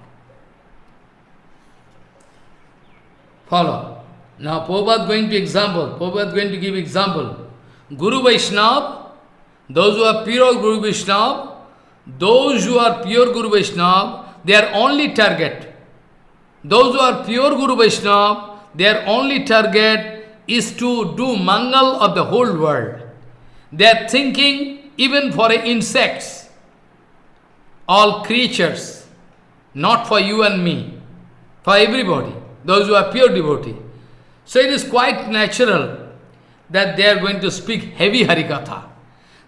Follow. Now Prabhupada going to example, Prabhupada going to give example. Guru Vaishnava, those who are pure Guru Vaishnava, those who are pure Guru Vaishnava, are only target. Those who are pure Guru Vaishnava, their only target is to do mangal of the whole world. They are thinking even for insects, all creatures, not for you and me, for everybody, those who are pure devotee. So it is quite natural that they are going to speak heavy Harikatha.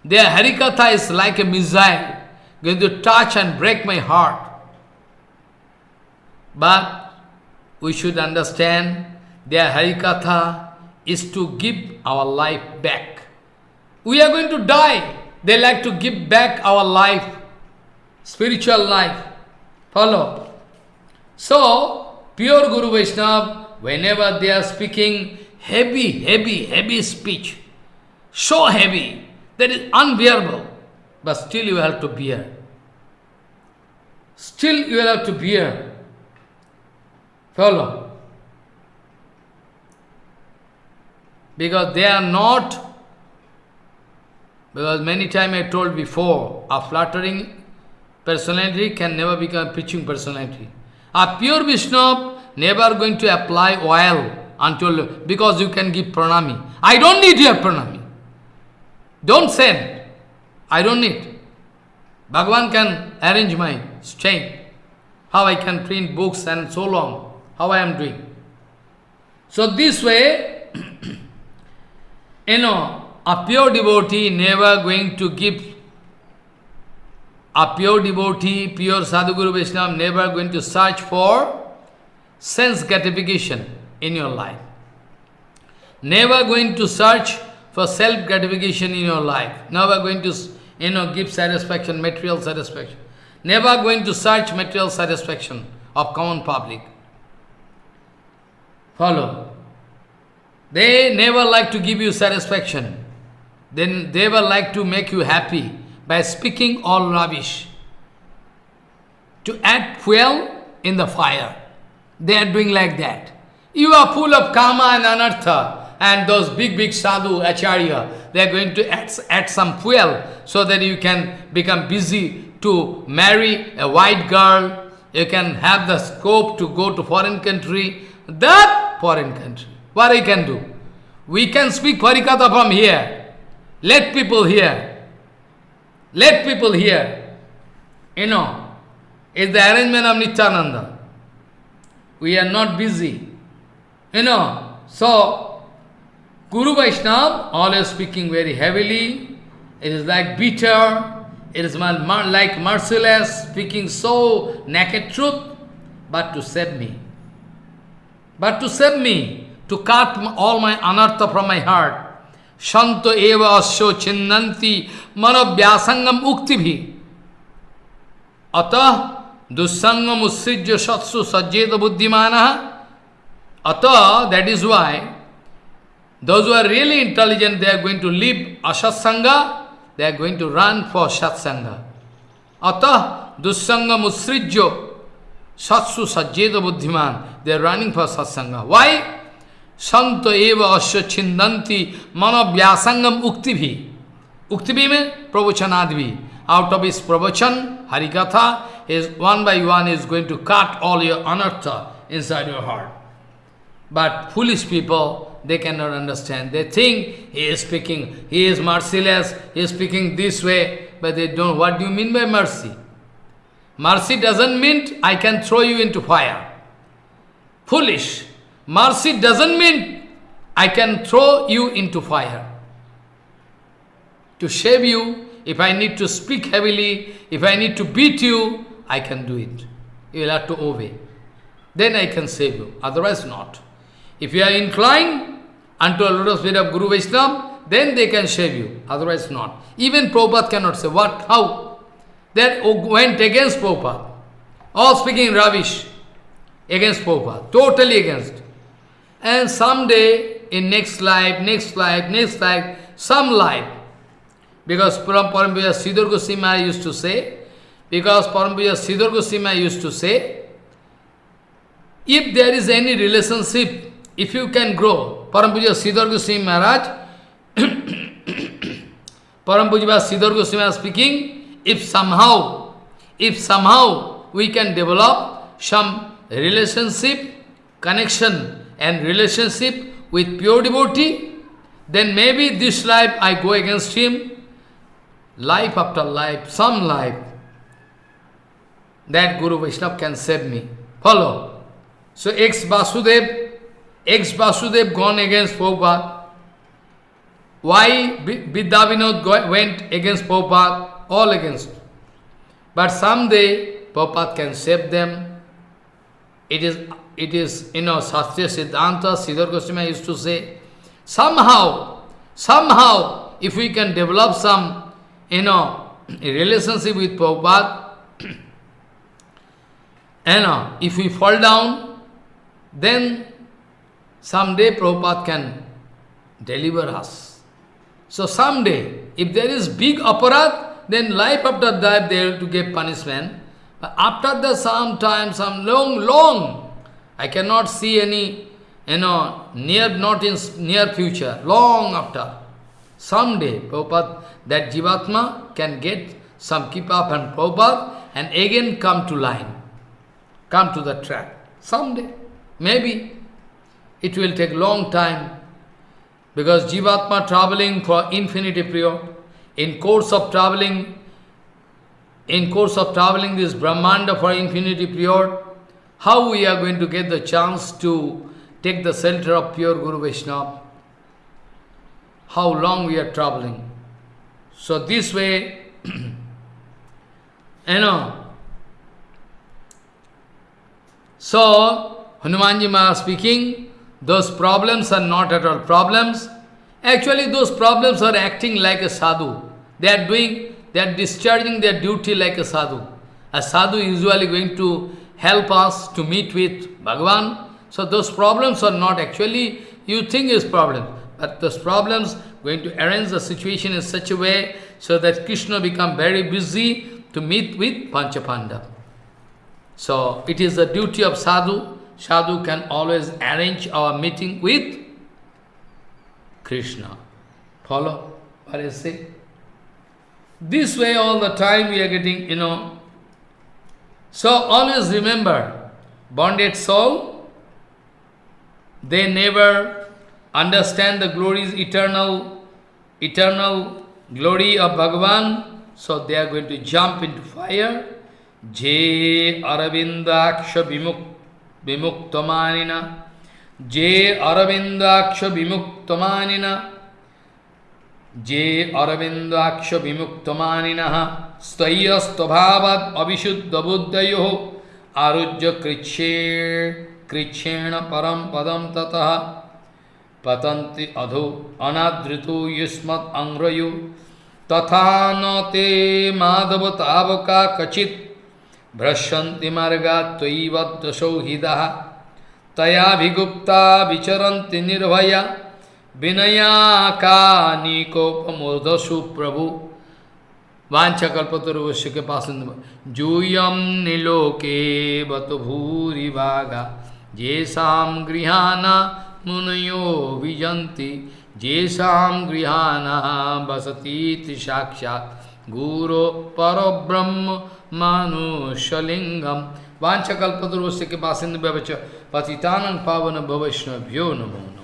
Their Harikatha is like a missile, going to touch and break my heart. But we should understand their Harikatha is to give our life back. We are going to die. They like to give back our life, spiritual life. Follow. So, pure Guru Vaishnava, whenever they are speaking heavy, heavy, heavy speech, so heavy, that is unbearable, but still you have to bear. Still you have to bear. Follow. Because they are not because many times I told before, a flattering personality can never become a preaching personality. A pure Vishnu never going to apply oil until, because you can give pranami. I don't need your pranami. Don't send. I don't need. Bhagavan can arrange my chain. How I can print books and so long. How I am doing. So this way, you know, a pure devotee never going to give, a pure devotee, pure Sadhguru Vaishnava never going to search for sense gratification in your life. Never going to search for self-gratification in your life. Never going to, you know, give satisfaction, material satisfaction. Never going to search material satisfaction of common public. Follow. They never like to give you satisfaction. Then they will like to make you happy by speaking all rubbish. To add fuel in the fire. They are doing like that. You are full of karma and anartha and those big, big sadhu, acharya, they are going to add, add some fuel so that you can become busy to marry a white girl, you can have the scope to go to foreign country, that foreign country. What I can do? We can speak Harikatha from here. Let people hear. Let people hear. You know, it's the arrangement of Nityananda. We are not busy. You know, so Guru Vaishnava always speaking very heavily. It is like bitter. It is like merciless, speaking so naked truth, but to save me. But to save me, to cut all my anartha from my heart. Shanto eva asyo chinnanti manabhyasangam uktivi. Atah dussangam usrijya satsu sajjeta buddhimana. Atah, that is why, those who are really intelligent, they are going to leave asatsanga, they are going to run for satsanga. Atah dussangam usrijya satsu sajjeta buddhiman. They are running for satsanga. Why? संत एव अश्व छिंदंती मनोव्यासंगम उक्ति भी उक्ति भी में प्रवचनाद भी out of his pravachan, Harikatha, is one by one is going to cut all your anartha inside your heart. But foolish people, they cannot understand. They think he is speaking, he is merciless, he is speaking this way, but they don't. What do you mean by mercy? Mercy doesn't mean I can throw you into fire. Foolish. Mercy doesn't mean I can throw you into fire. To save you, if I need to speak heavily, if I need to beat you, I can do it. You will have to obey. Then I can save you, otherwise not. If you are inclined unto a lotus feet of Guru Vaishnava, then they can save you, otherwise not. Even Prabhupada cannot say, what, how? They went against Prabhupada. All speaking rubbish against Prabhupada, totally against. And someday, in next life, next life, next life, some life, because Param Parampuja Siddhar Goswami used to say, because Parampuja Siddhar Goswami used to say, if there is any relationship, if you can grow, Parampuja Siddhar Goswami Maharaj, Parampuja Siddhar Goswami speaking, if somehow, if somehow we can develop some relationship, connection and relationship with pure devotee, then maybe this life I go against him, life after life, some life, that Guru Vaishnava can save me. Follow. So ex-Vasudev, ex-Vasudev gone against Prabhupada. Why Vidyavinod went against Prabhupada? All against. But someday Prabhupada can save them. It is it is, you know, Sastya Siddhanta, Siddhar Goswami used to say, somehow, somehow, if we can develop some, you know, relationship with Prabhupada, you know, if we fall down, then someday Prabhupada can deliver us. So someday, if there is big aparat, then life after that they have to give punishment. But after the some time, some long, long, I cannot see any, you know, near, not in near future, long after. Someday, Prabhupada, that Jivatma can get some up and Prabhupada and again come to line, come to the track. Someday, maybe. It will take long time because Jivatma traveling for infinity period, in course of traveling, in course of traveling this Brahmanda for infinity period, how we are going to get the chance to take the shelter of pure Guru Vaishnava? How long we are traveling? So this way, you know, so Hanumanji Maharaj speaking, those problems are not at all problems. Actually, those problems are acting like a sadhu. They are doing, they are discharging their duty like a sadhu. A sadhu is usually going to help us to meet with Bhagavan. So those problems are not actually, you think is problem, but those problems going to arrange the situation in such a way so that Krishna become very busy to meet with Panchapandav. So it is the duty of sadhu. Sadhu can always arrange our meeting with Krishna. Follow what I say? This way all the time we are getting, you know. So always remember, bonded soul, they never understand the glories, eternal, eternal glory of Bhagavan, so they are going to jump into fire. Je Aravindaksha Vimuktamanina Je Aravindaksha Vimuktamanina जे अरविंदाक्ष विमुक्तमानिन स्तैयस्तभाव अविशुद्ध बुद्धयो आरुज्य कृच्छे कृच्छेण परम पदम ततः। पतंति अधो अनादृतो युष्मत अंग्रयो तथा न ते माधव तावका कचित। भ्रश्यन्ति मार्गा त्वयि वसौ हृदः। तया विगुप्ता विचरन्ति निर्भया। विनयाका निकोपमोद सुप्रभु। वांछा कल्पतरुवश्य के पास जूयम निलोके बत भूरी भागा। जेषाम गृहाना मुनयो विजंती जेषाम गृहाना बसती साक्षात। गुरो परब्रह्म मानुषलिंगम वांछा कल्पतरुवश्य के पास पतितानंद पावन भवैष्णव्यो नमो।